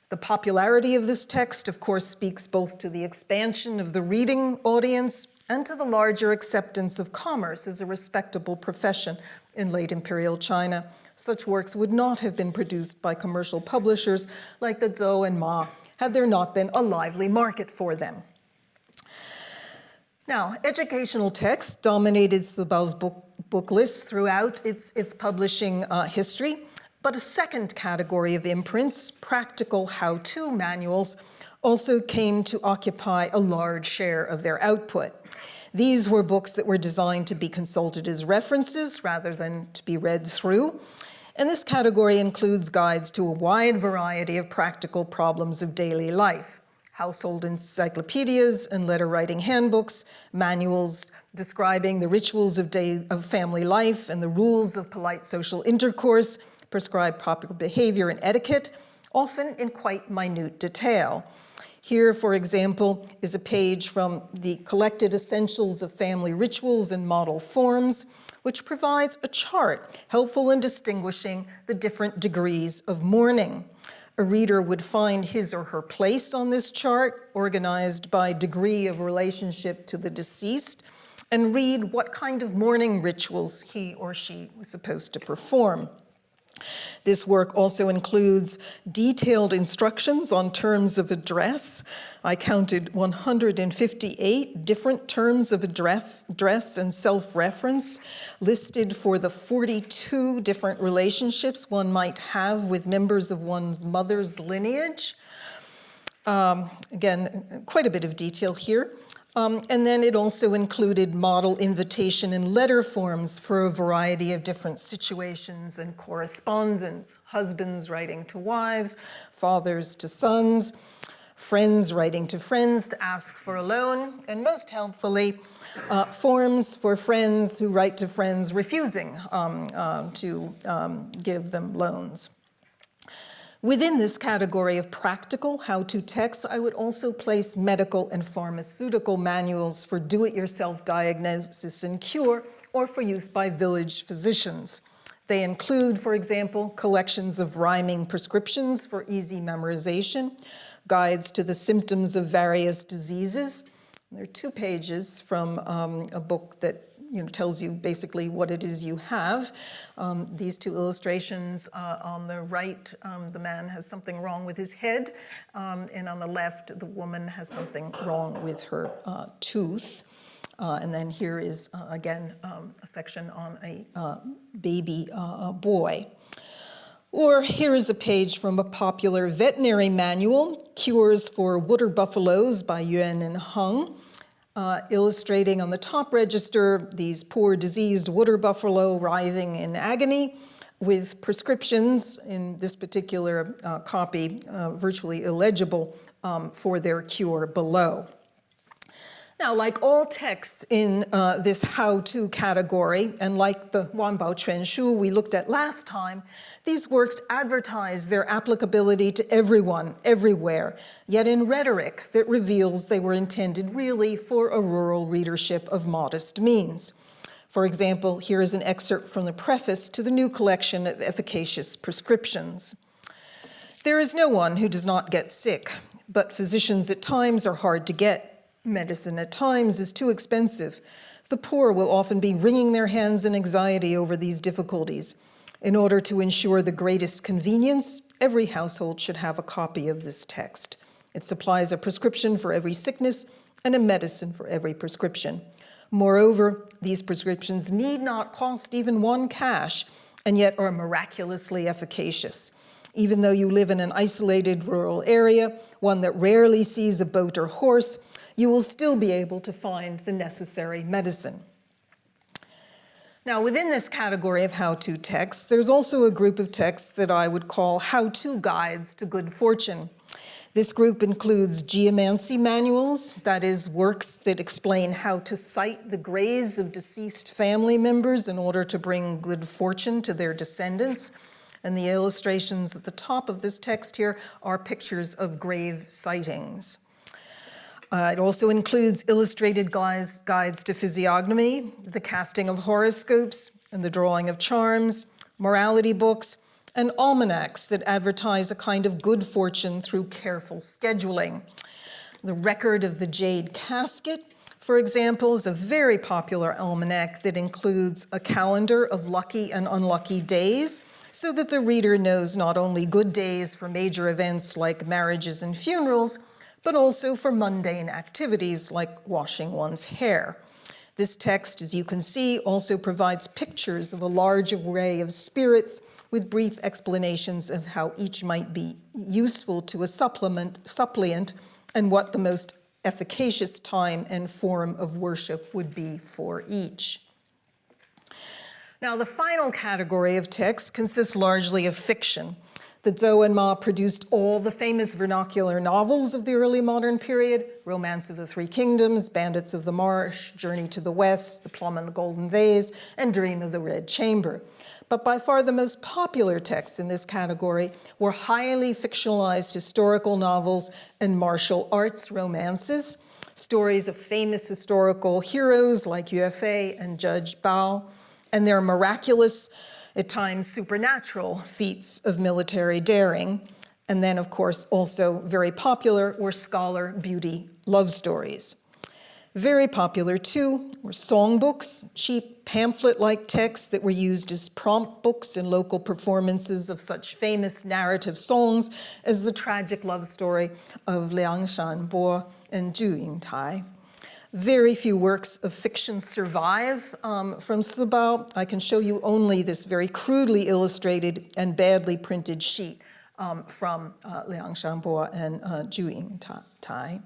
B: The popularity of this text, of course, speaks both to the expansion of the reading audience and to the larger acceptance of commerce as a respectable profession in late imperial China. Such works would not have been produced by commercial publishers like the Zhou and Ma had there not been a lively market for them. Now, educational text dominated Sibao's book, book list throughout its, its publishing uh, history. But a second category of imprints, practical how-to manuals, also came to occupy a large share of their output. These were books that were designed to be consulted as references rather than to be read through. And this category includes guides to a wide variety of practical problems of daily life, household encyclopedias and letter writing handbooks, manuals describing the rituals of, day, of family life and the rules of polite social intercourse, prescribe proper behavior and etiquette, often in quite minute detail. Here, for example, is a page from the Collected Essentials of Family Rituals and Model Forms, which provides a chart helpful in distinguishing the different degrees of mourning. A reader would find his or her place on this chart, organized by degree of relationship to the deceased, and read what kind of mourning rituals he or she was supposed to perform. This work also includes detailed instructions on terms of address. I counted 158 different terms of address and self-reference listed for the 42 different relationships one might have with members of one's mother's lineage. Um, again, quite a bit of detail here. Um, and then it also included model invitation and letter forms for a variety of different situations and correspondence, husbands writing to wives, fathers to sons, friends writing to friends to ask for a loan, and most helpfully, uh, forms for friends who write to friends refusing um, uh, to um, give them loans. Within this category of practical how-to texts, I would also place medical and pharmaceutical manuals for do-it-yourself diagnosis and cure or for use by village physicians. They include, for example, collections of rhyming prescriptions for easy memorization, guides to the symptoms of various diseases. There are two pages from um, a book that you know, tells you basically what it is you have. Um, these two illustrations uh, on the right, um, the man has something wrong with his head, um, and on the left, the woman has something wrong with her uh, tooth. Uh, and then here is, uh, again, um, a section on a uh, baby uh, boy. Or here is a page from a popular veterinary manual, Cures for Water Buffaloes by Yuan and Hung uh, illustrating on the top register these poor diseased water buffalo writhing in agony with prescriptions in this particular uh, copy uh, virtually illegible um, for their cure below. Now, like all texts in uh, this how-to category, and like the Wanbao Quan Shu we looked at last time, these works advertise their applicability to everyone, everywhere, yet in rhetoric that reveals they were intended really for a rural readership of modest means. For example, here is an excerpt from the preface to the new collection of efficacious prescriptions. There is no one who does not get sick, but physicians at times are hard to get. Medicine at times is too expensive. The poor will often be wringing their hands in anxiety over these difficulties. In order to ensure the greatest convenience, every household should have a copy of this text. It supplies a prescription for every sickness and a medicine for every prescription. Moreover, these prescriptions need not cost even one cash and yet are miraculously efficacious. Even though you live in an isolated rural area, one that rarely sees a boat or horse, you will still be able to find the necessary medicine. Now, within this category of how-to texts, there's also a group of texts that I would call how-to guides to good fortune. This group includes geomancy manuals, that is, works that explain how to site the graves of deceased family members in order to bring good fortune to their descendants. And the illustrations at the top of this text here are pictures of grave sightings. Uh, it also includes illustrated guides, guides to physiognomy, the casting of horoscopes, and the drawing of charms, morality books, and almanacs that advertise a kind of good fortune through careful scheduling. The Record of the Jade Casket, for example, is a very popular almanac that includes a calendar of lucky and unlucky days so that the reader knows not only good days for major events like marriages and funerals, but also for mundane activities like washing one's hair. This text, as you can see, also provides pictures of a large array of spirits with brief explanations of how each might be useful to a supplement, suppliant and what the most efficacious time and form of worship would be for each. Now, the final category of texts consists largely of fiction. The Zhou and Ma produced all the famous vernacular novels of the early modern period, Romance of the Three Kingdoms, Bandits of the Marsh, Journey to the West, The Plum and the Golden Vase, and Dream of the Red Chamber. But by far the most popular texts in this category were highly fictionalized historical novels and martial arts romances, stories of famous historical heroes like Fei and Judge Bao, and their miraculous, at times supernatural, feats of military daring. And then, of course, also very popular were scholar beauty love stories. Very popular, too, were songbooks, cheap pamphlet-like texts that were used as prompt books in local performances of such famous narrative songs as the tragic love story of Liang Shanbo and Zhu Yingtai. Very few works of fiction survive um, from Sibao. I can show you only this very crudely illustrated and badly printed sheet um, from uh, Liang Shanbo and uh, Zhu Yingtai.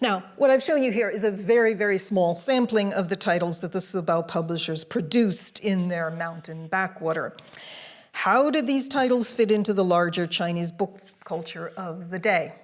B: Now, what I've shown you here is a very, very small sampling of the titles that the Sibao publishers produced in their mountain backwater. How did these titles fit into the larger Chinese book culture of the day?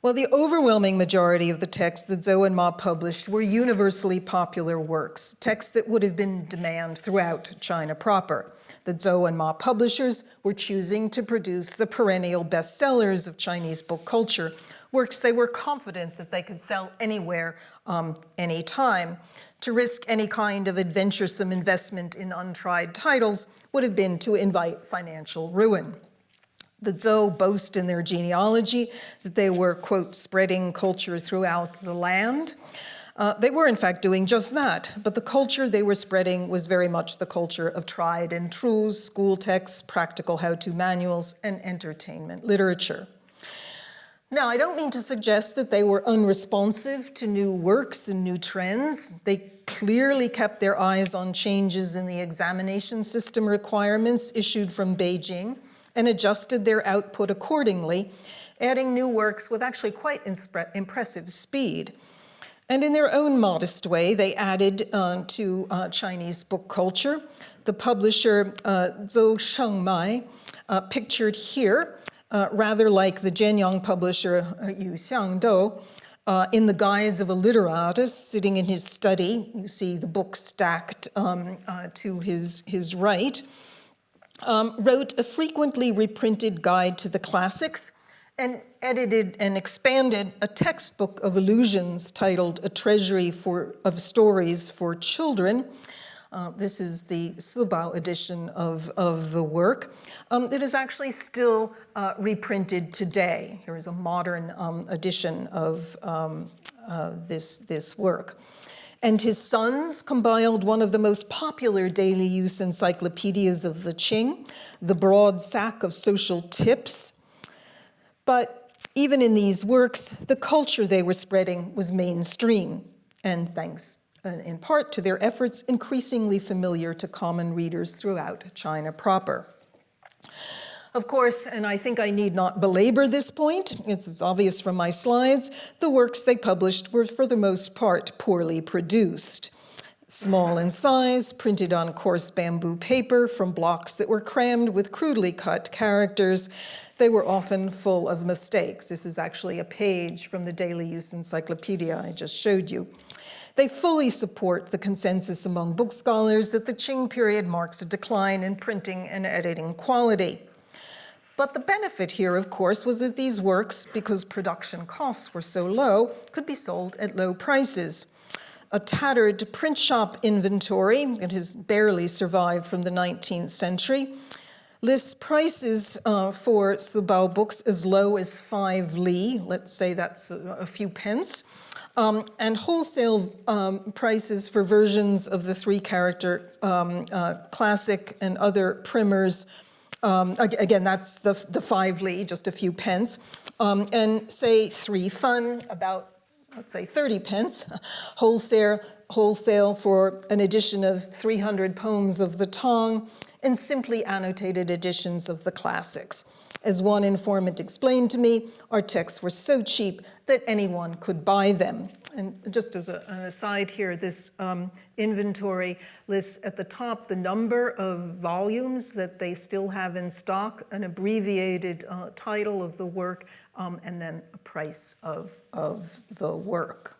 B: Well, the overwhelming majority of the texts that Zhou and Ma published were universally popular works, texts that would have been demand throughout China proper. The Zhou and Ma publishers were choosing to produce the perennial bestsellers of Chinese book culture, works they were confident that they could sell anywhere, um, anytime. To risk any kind of adventuresome investment in untried titles would have been to invite financial ruin. The Zhou boast in their genealogy that they were, quote, spreading culture throughout the land. Uh, they were, in fact, doing just that, but the culture they were spreading was very much the culture of tried and true school texts, practical how-to manuals, and entertainment literature. Now, I don't mean to suggest that they were unresponsive to new works and new trends. They clearly kept their eyes on changes in the examination system requirements issued from Beijing and adjusted their output accordingly, adding new works with actually quite impressive speed. And in their own modest way, they added uh, to uh, Chinese book culture. The publisher uh, Zhou Shengmai, uh, pictured here, uh, rather like the Jianyang publisher uh, Yu Xiangdou, uh, in the guise of a literatus sitting in his study. You see the book stacked um, to his, his right. Um, wrote a frequently reprinted guide to the classics and edited and expanded a textbook of illusions titled A Treasury for, of Stories for Children, uh, this is the Sibao edition of, of the work um, that is actually still uh, reprinted today. Here is a modern um, edition of um, uh, this, this work. And his sons compiled one of the most popular daily use encyclopedias of the Qing, The Broad Sack of Social Tips. But even in these works, the culture they were spreading was mainstream, and thanks uh, in part to their efforts, increasingly familiar to common readers throughout China proper. Of course, and I think I need not belabor this point, it's obvious from my slides, the works they published were for the most part poorly produced. Small in size, printed on coarse bamboo paper from blocks that were crammed with crudely cut characters, they were often full of mistakes. This is actually a page from the Daily Use Encyclopedia I just showed you. They fully support the consensus among book scholars that the Qing period marks a decline in printing and editing quality. But the benefit here, of course, was that these works, because production costs were so low, could be sold at low prices. A tattered print shop inventory that has barely survived from the 19th century lists prices uh, for Sibao books as low as five li, let's say that's a, a few pence, um, and wholesale um, prices for versions of the three character um, uh, classic and other primers um, again, that's the, the five li, just a few pence. Um, and say three fun, about, let's say 30 pence, wholesale, wholesale for an edition of 300 poems of the Tang, and simply annotated editions of the classics. As one informant explained to me, our texts were so cheap that anyone could buy them. And just as a, an aside here, this um, inventory lists at the top the number of volumes that they still have in stock, an abbreviated uh, title of the work, um, and then a price of, of the work.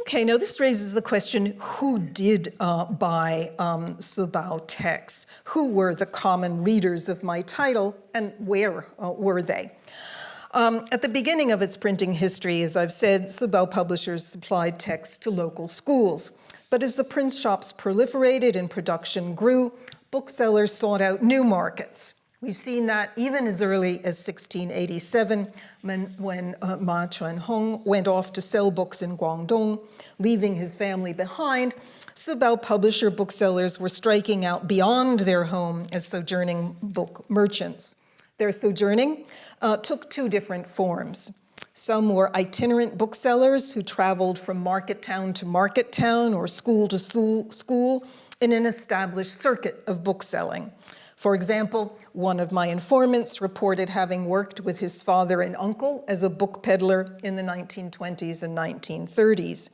B: Okay, now this raises the question, who did uh, buy um, Sibao texts? Who were the common readers of my title, and where uh, were they? Um, at the beginning of its printing history, as I've said, Sibao publishers supplied texts to local schools. But as the print shops proliferated and production grew, booksellers sought out new markets. We've seen that even as early as 1687 when, when uh, Ma Chuanhong went off to sell books in Guangdong, leaving his family behind. Sibao publisher booksellers were striking out beyond their home as sojourning book merchants. Their sojourning uh, took two different forms. Some were itinerant booksellers who traveled from market town to market town or school to school in an established circuit of bookselling. For example, one of my informants reported having worked with his father and uncle as a book peddler in the 1920s and 1930s,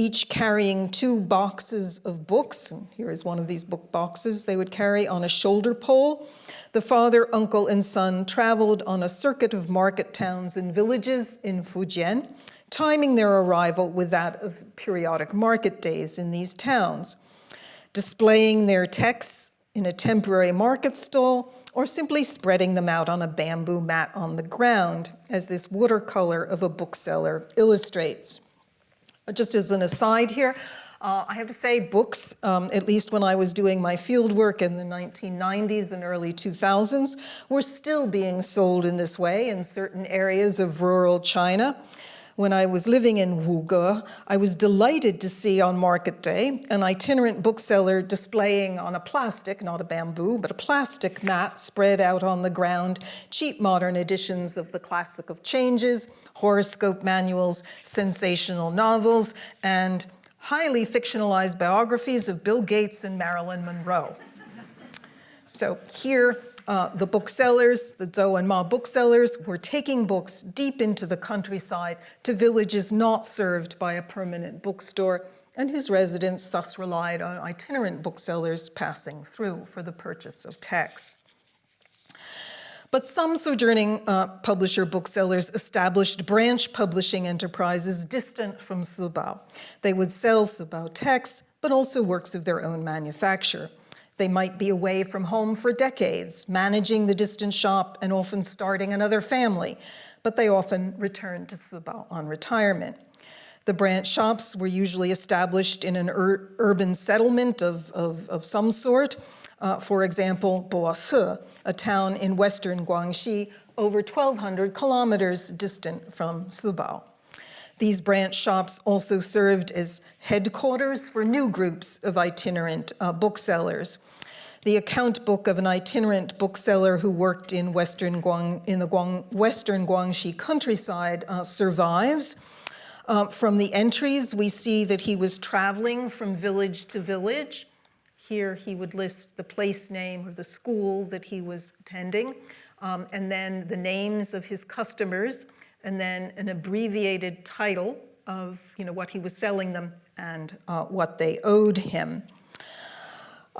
B: each carrying two boxes of books. And here is one of these book boxes they would carry on a shoulder pole. The father, uncle, and son traveled on a circuit of market towns and villages in Fujian, timing their arrival with that of periodic market days in these towns, displaying their texts in a temporary market stall, or simply spreading them out on a bamboo mat on the ground, as this watercolor of a bookseller illustrates. Just as an aside here, uh, I have to say books, um, at least when I was doing my field work in the 1990s and early 2000s, were still being sold in this way in certain areas of rural China when I was living in Wuge, I was delighted to see on market day an itinerant bookseller displaying on a plastic, not a bamboo, but a plastic mat spread out on the ground, cheap modern editions of the Classic of Changes, horoscope manuals, sensational novels, and highly fictionalized biographies of Bill Gates and Marilyn Monroe. So here uh, the booksellers, the Zhou and Ma booksellers, were taking books deep into the countryside to villages not served by a permanent bookstore and whose residents thus relied on itinerant booksellers passing through for the purchase of texts. But some sojourning uh, publisher booksellers established branch publishing enterprises distant from Sibao. They would sell Sibao texts, but also works of their own manufacture. They might be away from home for decades, managing the distant shop and often starting another family, but they often return to Sibao on retirement. The branch shops were usually established in an ur urban settlement of, of, of some sort. Uh, for example, Baise, a town in western Guangxi, over 1,200 kilometers distant from Sibao. These branch shops also served as headquarters for new groups of itinerant uh, booksellers. The account book of an itinerant bookseller who worked in western Guang, in the Guang, western Guangxi countryside uh, survives. Uh, from the entries, we see that he was traveling from village to village. Here he would list the place name or the school that he was attending, um, and then the names of his customers, and then an abbreviated title of you know, what he was selling them and uh, what they owed him.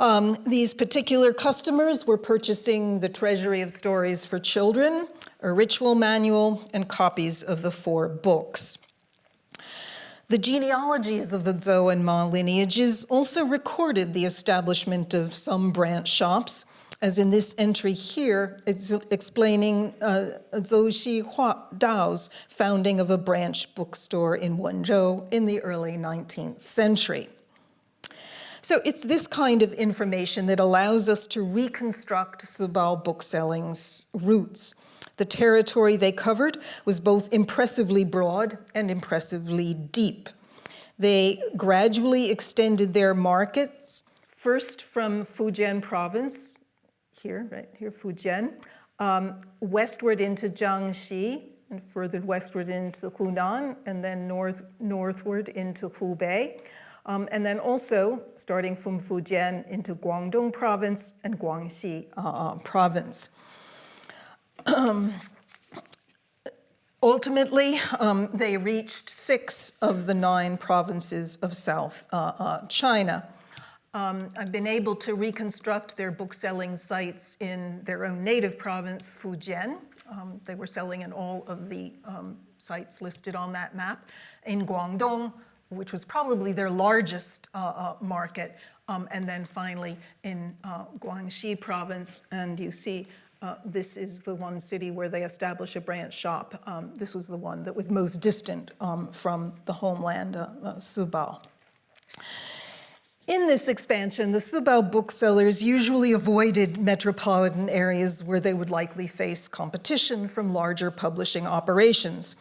B: Um, these particular customers were purchasing the Treasury of Stories for Children, a ritual manual, and copies of the four books. The genealogies of the Zhou and Ma lineages also recorded the establishment of some branch shops, as in this entry here, it's explaining uh, Zhou Xi Dao's founding of a branch bookstore in Wenzhou in the early 19th century. So it's this kind of information that allows us to reconstruct Sibao bookselling's routes. The territory they covered was both impressively broad and impressively deep. They gradually extended their markets, first from Fujian province, here, right here, Fujian, um, westward into Jiangxi, and further westward into Hunan, and then north, northward into Hubei. Um, and then also, starting from Fujian into Guangdong province and Guangxi uh, uh province. Ultimately, um, they reached six of the nine provinces of South uh, uh, China. Um, I've been able to reconstruct their book-selling sites in their own native province, Fujian. Um, they were selling in all of the um, sites listed on that map. In Guangdong, which was probably their largest uh, uh, market, um, and then finally in uh, Guangxi province, and you see uh, this is the one city where they establish a branch shop. Um, this was the one that was most distant um, from the homeland, uh, uh, Sibao. In this expansion, the Sibao booksellers usually avoided metropolitan areas where they would likely face competition from larger publishing operations.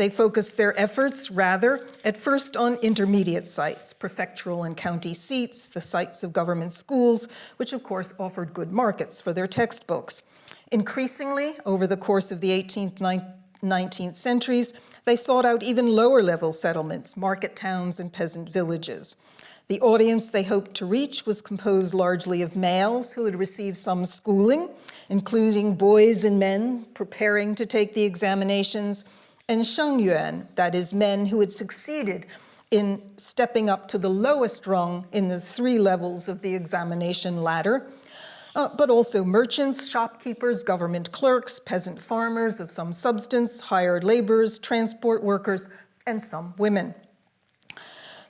B: They focused their efforts rather at first on intermediate sites, prefectural and county seats, the sites of government schools, which of course offered good markets for their textbooks. Increasingly, over the course of the 18th, 19th centuries, they sought out even lower level settlements, market towns and peasant villages. The audience they hoped to reach was composed largely of males who had received some schooling, including boys and men preparing to take the examinations, and Shengyuan, that is, men who had succeeded in stepping up to the lowest rung in the three levels of the examination ladder, uh, but also merchants, shopkeepers, government clerks, peasant farmers of some substance, hired laborers, transport workers, and some women.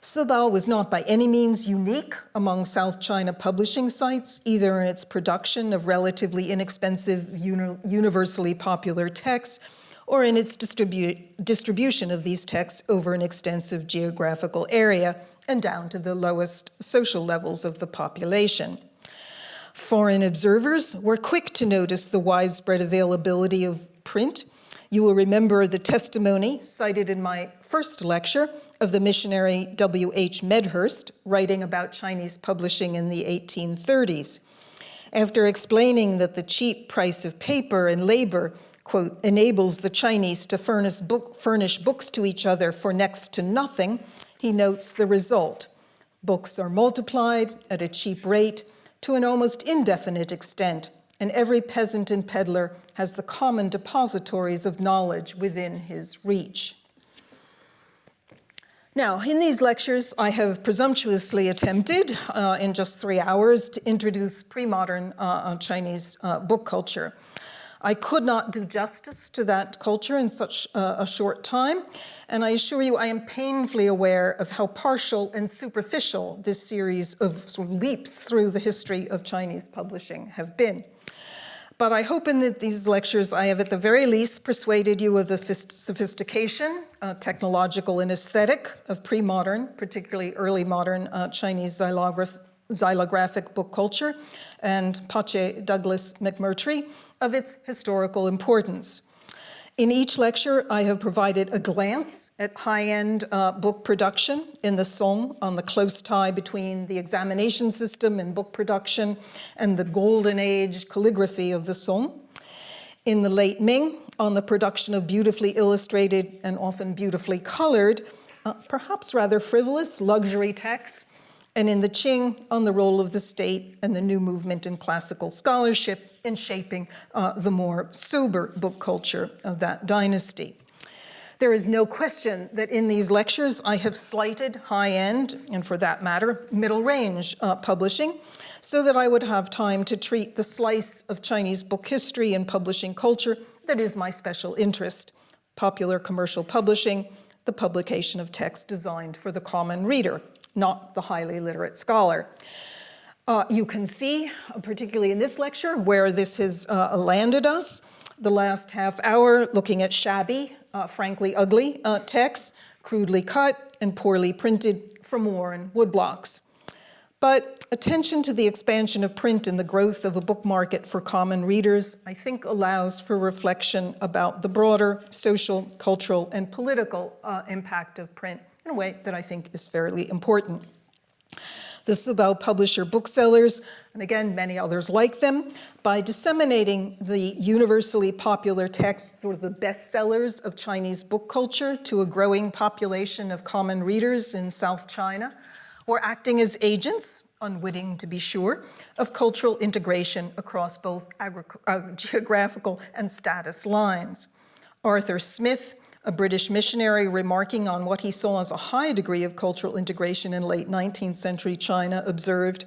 B: Sibao was not by any means unique among South China publishing sites, either in its production of relatively inexpensive, uni universally popular texts, or in its distribu distribution of these texts over an extensive geographical area and down to the lowest social levels of the population. Foreign observers were quick to notice the widespread availability of print. You will remember the testimony cited in my first lecture of the missionary W.H. Medhurst writing about Chinese publishing in the 1830s. After explaining that the cheap price of paper and labor quote, enables the Chinese to furnish, book, furnish books to each other for next to nothing, he notes the result. Books are multiplied at a cheap rate to an almost indefinite extent, and every peasant and peddler has the common depositories of knowledge within his reach. Now, in these lectures, I have presumptuously attempted, uh, in just three hours, to introduce pre-modern uh, uh Chinese uh, book culture. I could not do justice to that culture in such a, short time, and I assure you I am painfully aware of how partial and superficial this series of, sort of leaps through the history of Chinese publishing have been. But I hope in the, these lectures I have at the very least persuaded you of the sophistication, uh, technological and aesthetic of pre-modern, particularly early modern uh, Chinese xylograph xylographic book culture, and pace Douglas McMurtrie, of its historical importance. In each lecture, I have provided a glance at high-end uh, book production in the Song on the close tie between the examination system and book production and the golden age calligraphy of the Song. In the late Ming, on the production of beautifully illustrated and often beautifully colored, uh, perhaps rather frivolous luxury texts and in the Qing on the role of the state and the new movement in classical scholarship in shaping uh, the more sober book culture of that dynasty. There is no question that in these lectures I have slighted high-end, and for that matter, middle-range uh, publishing, so that I would have time to treat the slice of Chinese book history and publishing culture that is my special interest, popular commercial publishing, the publication of text designed for the common reader, not the highly literate scholar. Uh, you can see, particularly in this lecture, where this has uh, landed us. The last half hour looking at shabby, uh, frankly ugly uh, texts, crudely cut and poorly printed from Warren woodblocks. But attention to the expansion of print and the growth of a book market for common readers, I think allows for reflection about the broader social, cultural, and political uh, impact of print in a way that I think is fairly important. The Sibao publisher booksellers, and again, many others like them, by disseminating the universally popular texts, sort of the bestsellers of Chinese book culture to a growing population of common readers in South China, or acting as agents, unwitting to be sure, of cultural integration across both uh, geographical and status lines. Arthur Smith, a British missionary remarking on what he saw as a high degree of cultural integration in late 19th century China, observed,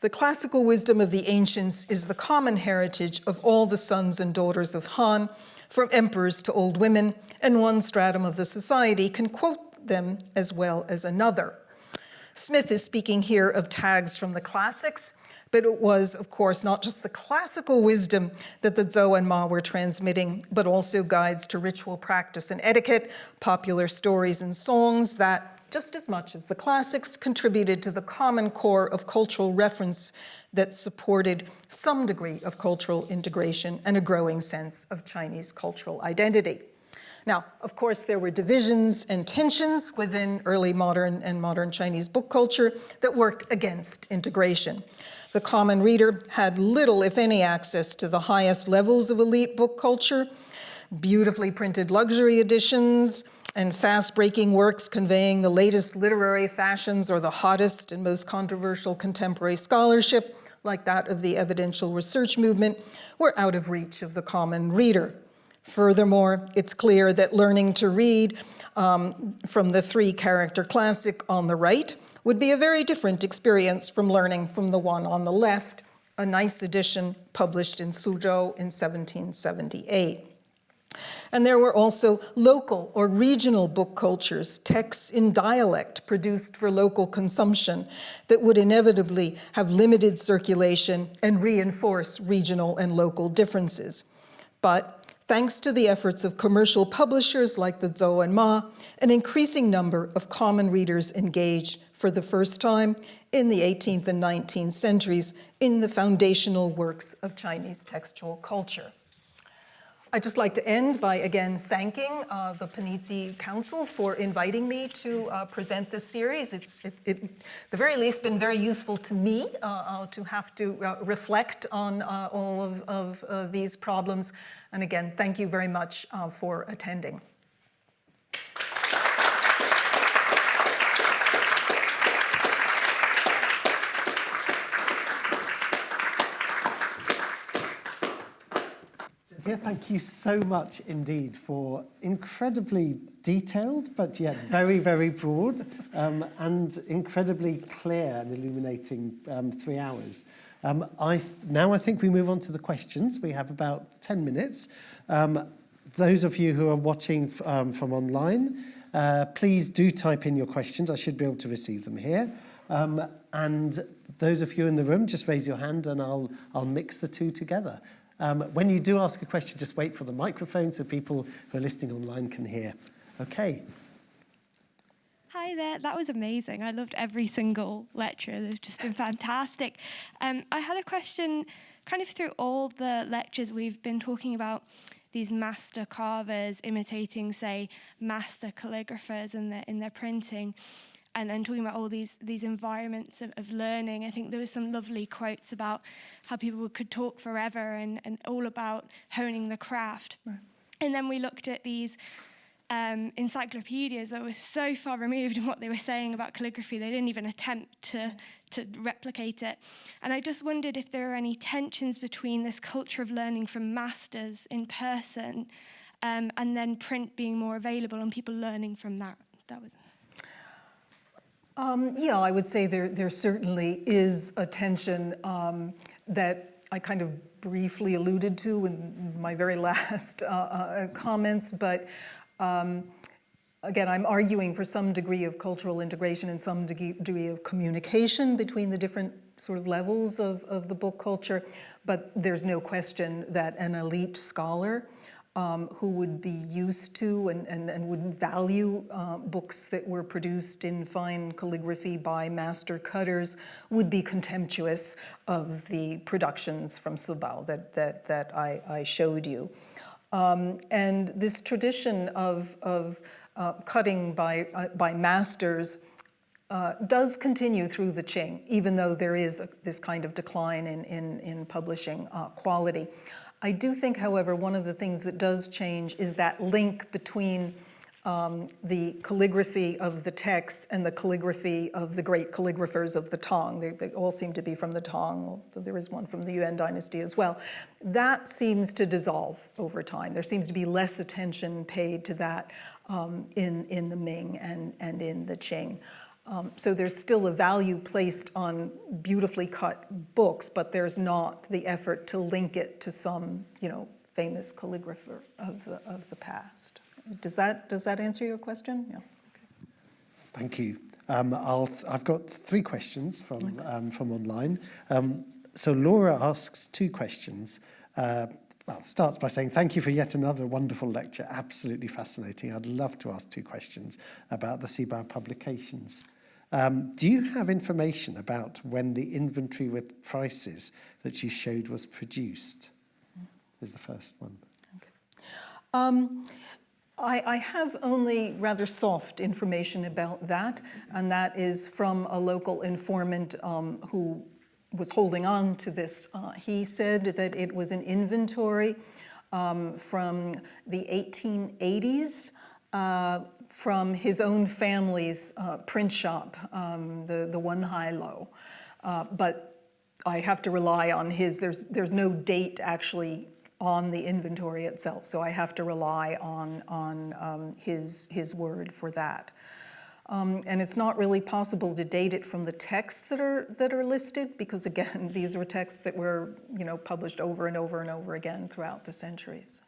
B: the classical wisdom of the ancients is the common heritage of all the sons and daughters of Han, from emperors to old women, and one stratum of the society can quote them as well as another. Smith is speaking here of tags from the classics, but it was, of course, not just the classical wisdom that the Zou and Ma were transmitting, but also guides to ritual practice and etiquette, popular stories and songs that, just as much as the classics, contributed to the common core of cultural reference that supported some degree of cultural integration and a growing sense of Chinese cultural identity. Now, of course, there were divisions and tensions within early modern and modern Chinese book culture that worked against integration. The common reader had little, if any, access to the highest levels of elite book culture, beautifully printed luxury editions, and fast-breaking works conveying the latest literary fashions or the hottest and most controversial contemporary scholarship, like that of the evidential research movement, were out of reach of the common reader. Furthermore, it's clear that learning to read um, from the three-character classic on the right would be a very different experience from learning from the one on the left, a nice edition published in Suzhou in 1778. And there were also local or regional book cultures, texts in dialect produced for local consumption that would inevitably have limited circulation and reinforce regional and local differences. But thanks to the efforts of commercial publishers like the Zou and Ma, an increasing number of common readers engaged for the first time in the 18th and 19th centuries in the foundational works of Chinese textual culture. I'd just like to end by again thanking uh, the Panizzi Council for inviting me to uh, present this series. It's, it, it, the very least, been very useful to me uh, uh to have to uh, reflect on uh, all of, of these problems and again, thank you very much for attending.
C: Yeah, thank you so much indeed for incredibly detailed, but yet very, very broad um, and incredibly clear and illuminating um, three hours. Um, I now I think we move on to the questions. We have about 10 minutes. Um, those of you who are watching um, from online, uh, please do type in your questions. I should be able to receive them here. Um, and those of you in the room, just raise your hand and I'll, I'll mix the two together. Um, when you do ask a question, just wait for the microphone so people who are listening online can hear. Okay,
D: Hi there, that was amazing. I loved every single lecture, they've just been fantastic. Um, I had a question kind of through all the lectures we've been talking about these master carvers imitating, say, master calligraphers in their in their printing, and then talking about all these these environments of, of learning. I think there was some lovely quotes about how people could talk forever and, and all about honing the craft. Right. And then we looked at these um, encyclopedias that were so far removed in what they were saying about calligraphy, they didn't even attempt to, to replicate it. And I just wondered if there are any tensions between this culture of learning from masters in person um, and then print being more available and people learning from that. That was.
B: Um, yeah, I would say there, there certainly is a tension um, that I kind of briefly alluded to in my very last uh, uh, comments, but um, again, I'm arguing for some degree of cultural integration and some degree of communication between the different sort of levels of, of the book culture, but there's no question that an elite scholar um, who would be used to and, and, and would value uh, books that were produced in fine calligraphy by master cutters would be contemptuous of the productions from Sibao that, that, that I, I showed you. Um, and this tradition of, of uh, cutting by, uh, by masters uh, does continue through the Qing, even though there is a, this kind of decline in, in, in publishing uh, quality. I do think, however, one of the things that does change is that link between um, the calligraphy of the texts and the calligraphy of the great calligraphers of the Tang. They, they, all seem to be from the Tang, there is one from the Yuan dynasty as well. That seems to dissolve over time. There seems to be less attention paid to that um, in, in the Ming and, and in the Qing. Um, so there's still a value placed on beautifully cut books, but there's not the effort to link it to some, you know, famous calligrapher of the, of the past. Does that, does that answer your question? Yeah. Okay.
C: Thank you. Um, I'll, I've got three questions from, okay. um, from online. Um, so Laura asks two questions. Uh, well, starts by saying, thank you for yet another wonderful lecture, absolutely fascinating. I'd love to ask two questions about the Sibao publications. Um, do you have information about when the inventory with prices that you showed was produced? Is the first one. Okay.
B: Um, I, I, have only rather soft information about that, and that is from a local informant um, who was holding on to this. Uh, he said that it was an inventory um, from the 1880s uh, from his own family's uh, print shop, um, the, the Wenhai Lou. Uh, but I have to rely on his, there's, there's no date actually on the inventory itself, so I have to rely on, on um, his, his word for that. Um, and it's not really possible to date it from the texts that are, that are listed because again, these were texts that were you know, published over and over and over again throughout the centuries.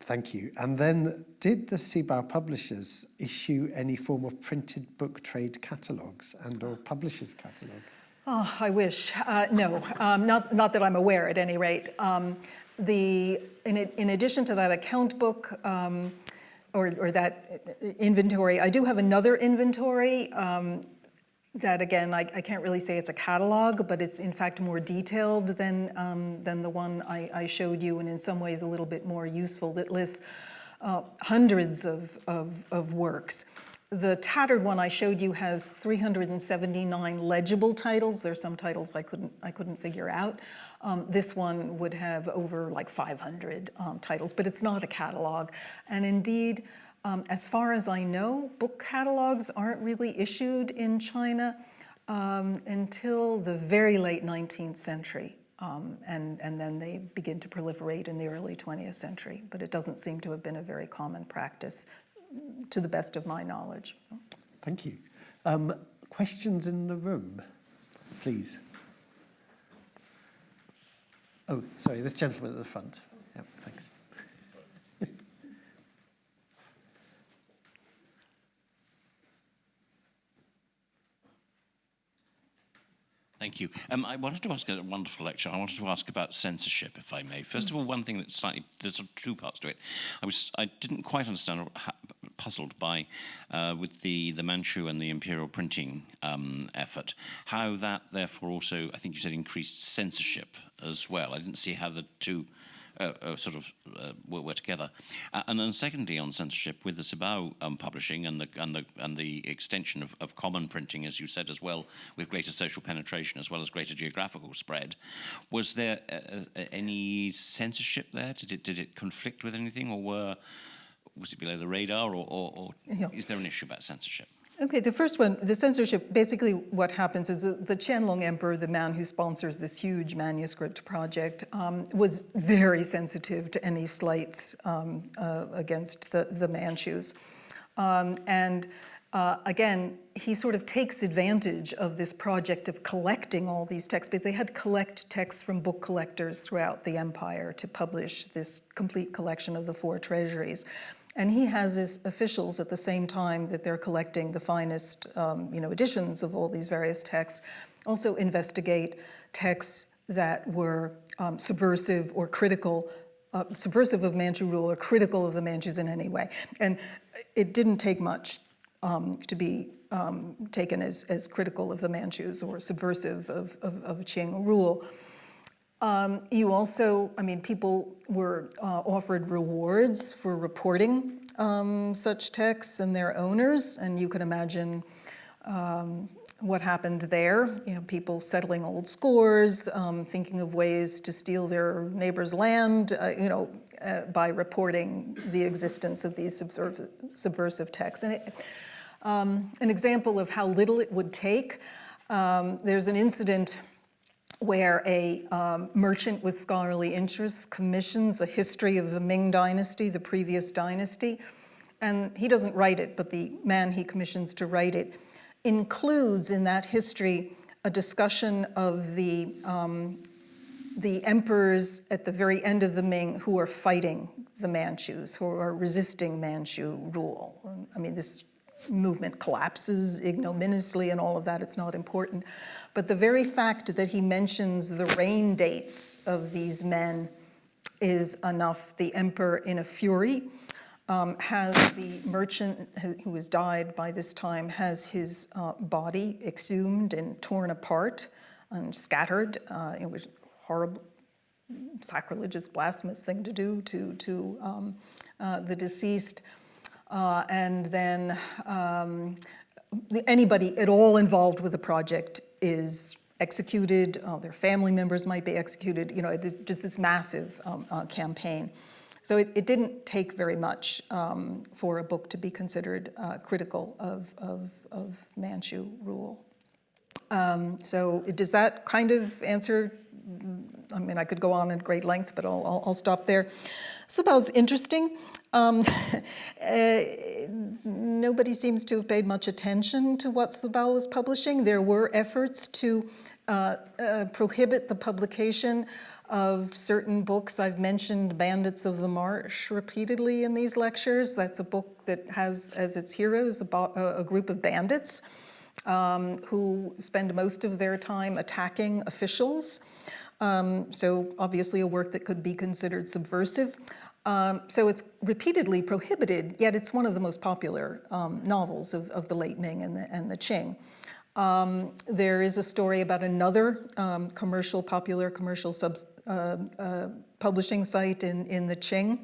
C: Thank you. And then did the Sibao publishers issue any form of printed book trade catalogues and or publishers catalogue?
B: Oh, I wish. Uh, no, um, not, not that I'm aware at any rate. Um, the, in, in addition to that account book, um, or, or, that inventory, I do have another inventory um, that again, I, I, can't really say it's a catalog, but it's in fact more detailed than, um, than the one I, I, showed you and in some ways a little bit more useful that lists uh, hundreds of, of, of works. The tattered one I showed you has 379 legible titles. There's some titles I couldn't, I couldn't figure out. Um, this one would have over like 500 um, titles, but it's not a catalog. And indeed, um, as far as I know, book catalogs aren't really issued in China um, until the very late 19th century. Um, and, and then they begin to proliferate in the early 20th century. But it doesn't seem to have been a very common practice to the best of my knowledge.
C: Thank you. Um, questions in the room, please. Oh, sorry, this gentleman at the front. Thanks.
E: Thank you. Um, I wanted to ask a wonderful lecture. I wanted to ask about censorship, if I may. First of all, one thing that slightly there's two parts to it. I was I didn't quite understand, or puzzled by uh, with the the Manchu and the imperial printing um, effort, how that therefore also I think you said increased censorship as well. I didn't see how the two uh, uh, sort of uh, were, were together. Uh, and then secondly, on censorship, with the Sibao um, publishing and the and the and the extension of, of common printing, as you said as well, with greater social penetration as well as greater geographical spread, was there any censorship there? Did it did it conflict with anything, or were was it below the radar, or, or, or
B: Yeah.
E: is there an issue about censorship?
B: Okay, the first one, the censorship, basically what happens is the Qianlong Emperor, the man who sponsors this huge manuscript project, um, was very sensitive to any slights um, uh, against the, the Manchus. Um, and uh, again, he sort of takes advantage of this project of collecting all these texts, but they had collect texts from book collectors throughout the empire to publish this complete collection of the four treasuries. And he has his officials at the same time that they're collecting the finest, um, you know, editions of all these various texts, also investigate texts that were um, subversive or critical, uh, subversive of Manchu rule or critical of the Manchus in any way. And it didn't take much um, to be um, taken as, as critical of the Manchus or subversive of, of, of Qing rule. Um, you also, I mean, people were uh, offered rewards for reporting um, such texts and their owners, and you can imagine um, what happened there. You know, people settling old scores, um, thinking of ways to steal their neighbor's land, uh, you know, uh, by reporting the existence of these subversive, subversive texts. And it, um, an example of how little it would take, um, there's an incident where a um, merchant with scholarly interests commissions a history of the Ming dynasty, the previous dynasty, and he doesn't write it, but the man he commissions to write it includes in that history a discussion of the, um, the emperors at the very end of the Ming who are fighting the Manchus, who are resisting Manchu rule. I mean, this movement collapses ignominiously and all of that, it's not important. But the very fact that he mentions the reign dates of these men is enough. The emperor, in a fury, um, has the merchant who, has died by this time, has his uh, body exhumed and torn apart and scattered. Uh, it was a horrible, sacrilegious, blasphemous thing to do to, to um, uh, the deceased. Uh, and then um, anybody at all involved with the project is executed, uh, their family members might be executed, you know, it, just this massive um, uh, campaign. So it, it, didn't take very much um, for a book to be considered uh, critical of, of, of, Manchu rule. Um, so does that kind of answer? I mean, I could go on at great length, but I'll, I'll, I'll stop there. Interesting. Um, uh, nobody seems to have paid much attention to what Sibao was publishing. There were efforts to uh, uh, prohibit the publication of certain books. I've mentioned Bandits of the Marsh repeatedly in these lectures. That's a book that has as its heroes a, a group of bandits um, who spend most of their time attacking officials. Um, so obviously a work that could be considered subversive. Um, so it's repeatedly prohibited, yet it's one of the most popular um, novels of, of, the late Ming and the, and the Qing. Um, there is a story about another um, commercial, popular commercial subs, uh, uh, publishing site in, in the Qing.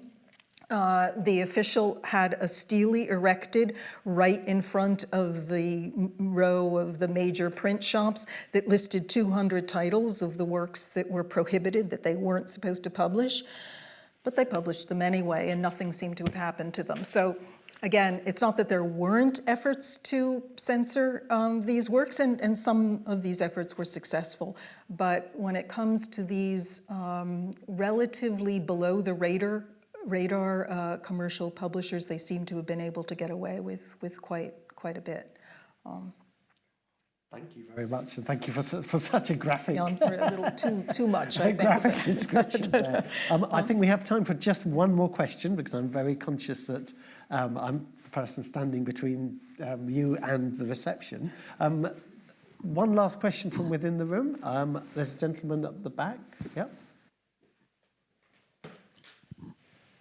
B: Uh, the official had a stele erected right in front of the row of the major print shops that listed 200 titles of the works that were prohibited, that they weren't supposed to publish but they published them anyway and nothing seemed to have happened to them. So again, it's not that there weren't efforts to censor um, these works and, and, some of these efforts were successful, but when it comes to these um, relatively below the radar, radar uh, commercial publishers, they seem to have been able to get away with, with quite, quite a bit. Um,
C: Thank you very much, and thank you for, for such a graphic.
B: Yeah, I'm sorry, a little too, too much, I
C: graphic description there. Um, I think we have time for just one more question because I'm very conscious that um, I'm the person standing between um, you and the reception. Um, one last question from within the room. Um, there's a gentleman at the back. Yeah.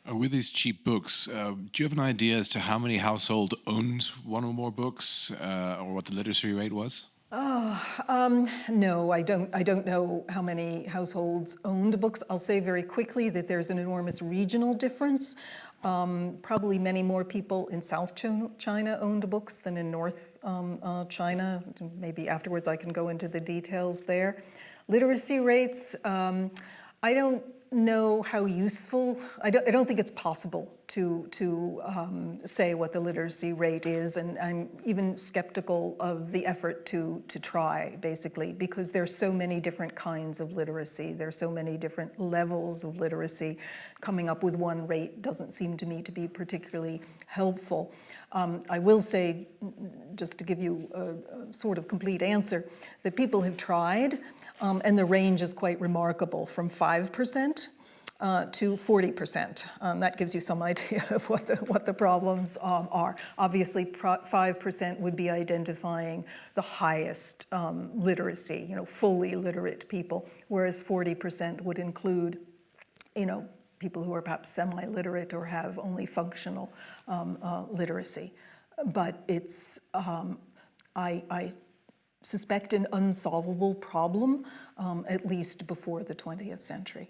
F: Uh, with these cheap books, uh, do you have an idea as to how many households owned one or more books, uh, or what the literacy rate was?
B: Um, no, I don't, I don't know how many households owned books. I'll say very quickly that there's an enormous regional difference. Um, probably many more people in South China owned books than in North um, uh, China. Maybe afterwards I can go into the details there. Literacy rates, um, I don't know how useful, I don't, I don't think it's possible to, to um, say what the literacy rate is, and I'm even skeptical of the effort to, to try, basically, because there's so many different kinds of literacy, there's so many different levels of literacy. Coming up with one rate doesn't seem to me to be particularly helpful. Um, I will say, just to give you a, a sort of complete answer, that people have tried, um, and the range is quite remarkable, from 5% uh, to 40%. Um, that gives you some idea of what the, what the problems um, are. Obviously, 5% would be identifying the highest um, literacy, you know, fully literate people, whereas 40% would include, you know, people who are perhaps semi-literate or have only functional um, uh, literacy. But it's, um, I, I suspect, an unsolvable problem, um, at least before the 20th century.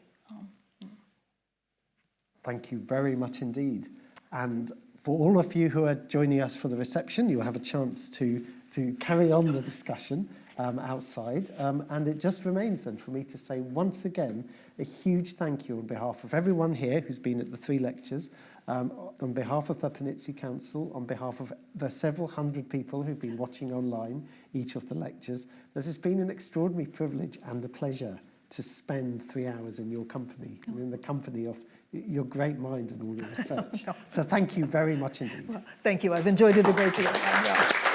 C: Thank you very much indeed. And for all of you who are joining us for the reception, you'll have a chance to, to carry on the discussion um, outside. Um, and it just remains then for me to say once again a huge thank you on behalf of everyone here who's been at the three lectures, um, on behalf of the Panizzi Council, on behalf of the several hundred people who've been watching online each of the lectures. This has been an extraordinary privilege and a pleasure to spend three hours in your company, and in the company of your great mind and all your research. So thank you very much indeed.
B: Thank you. I've enjoyed it a great deal. Yeah.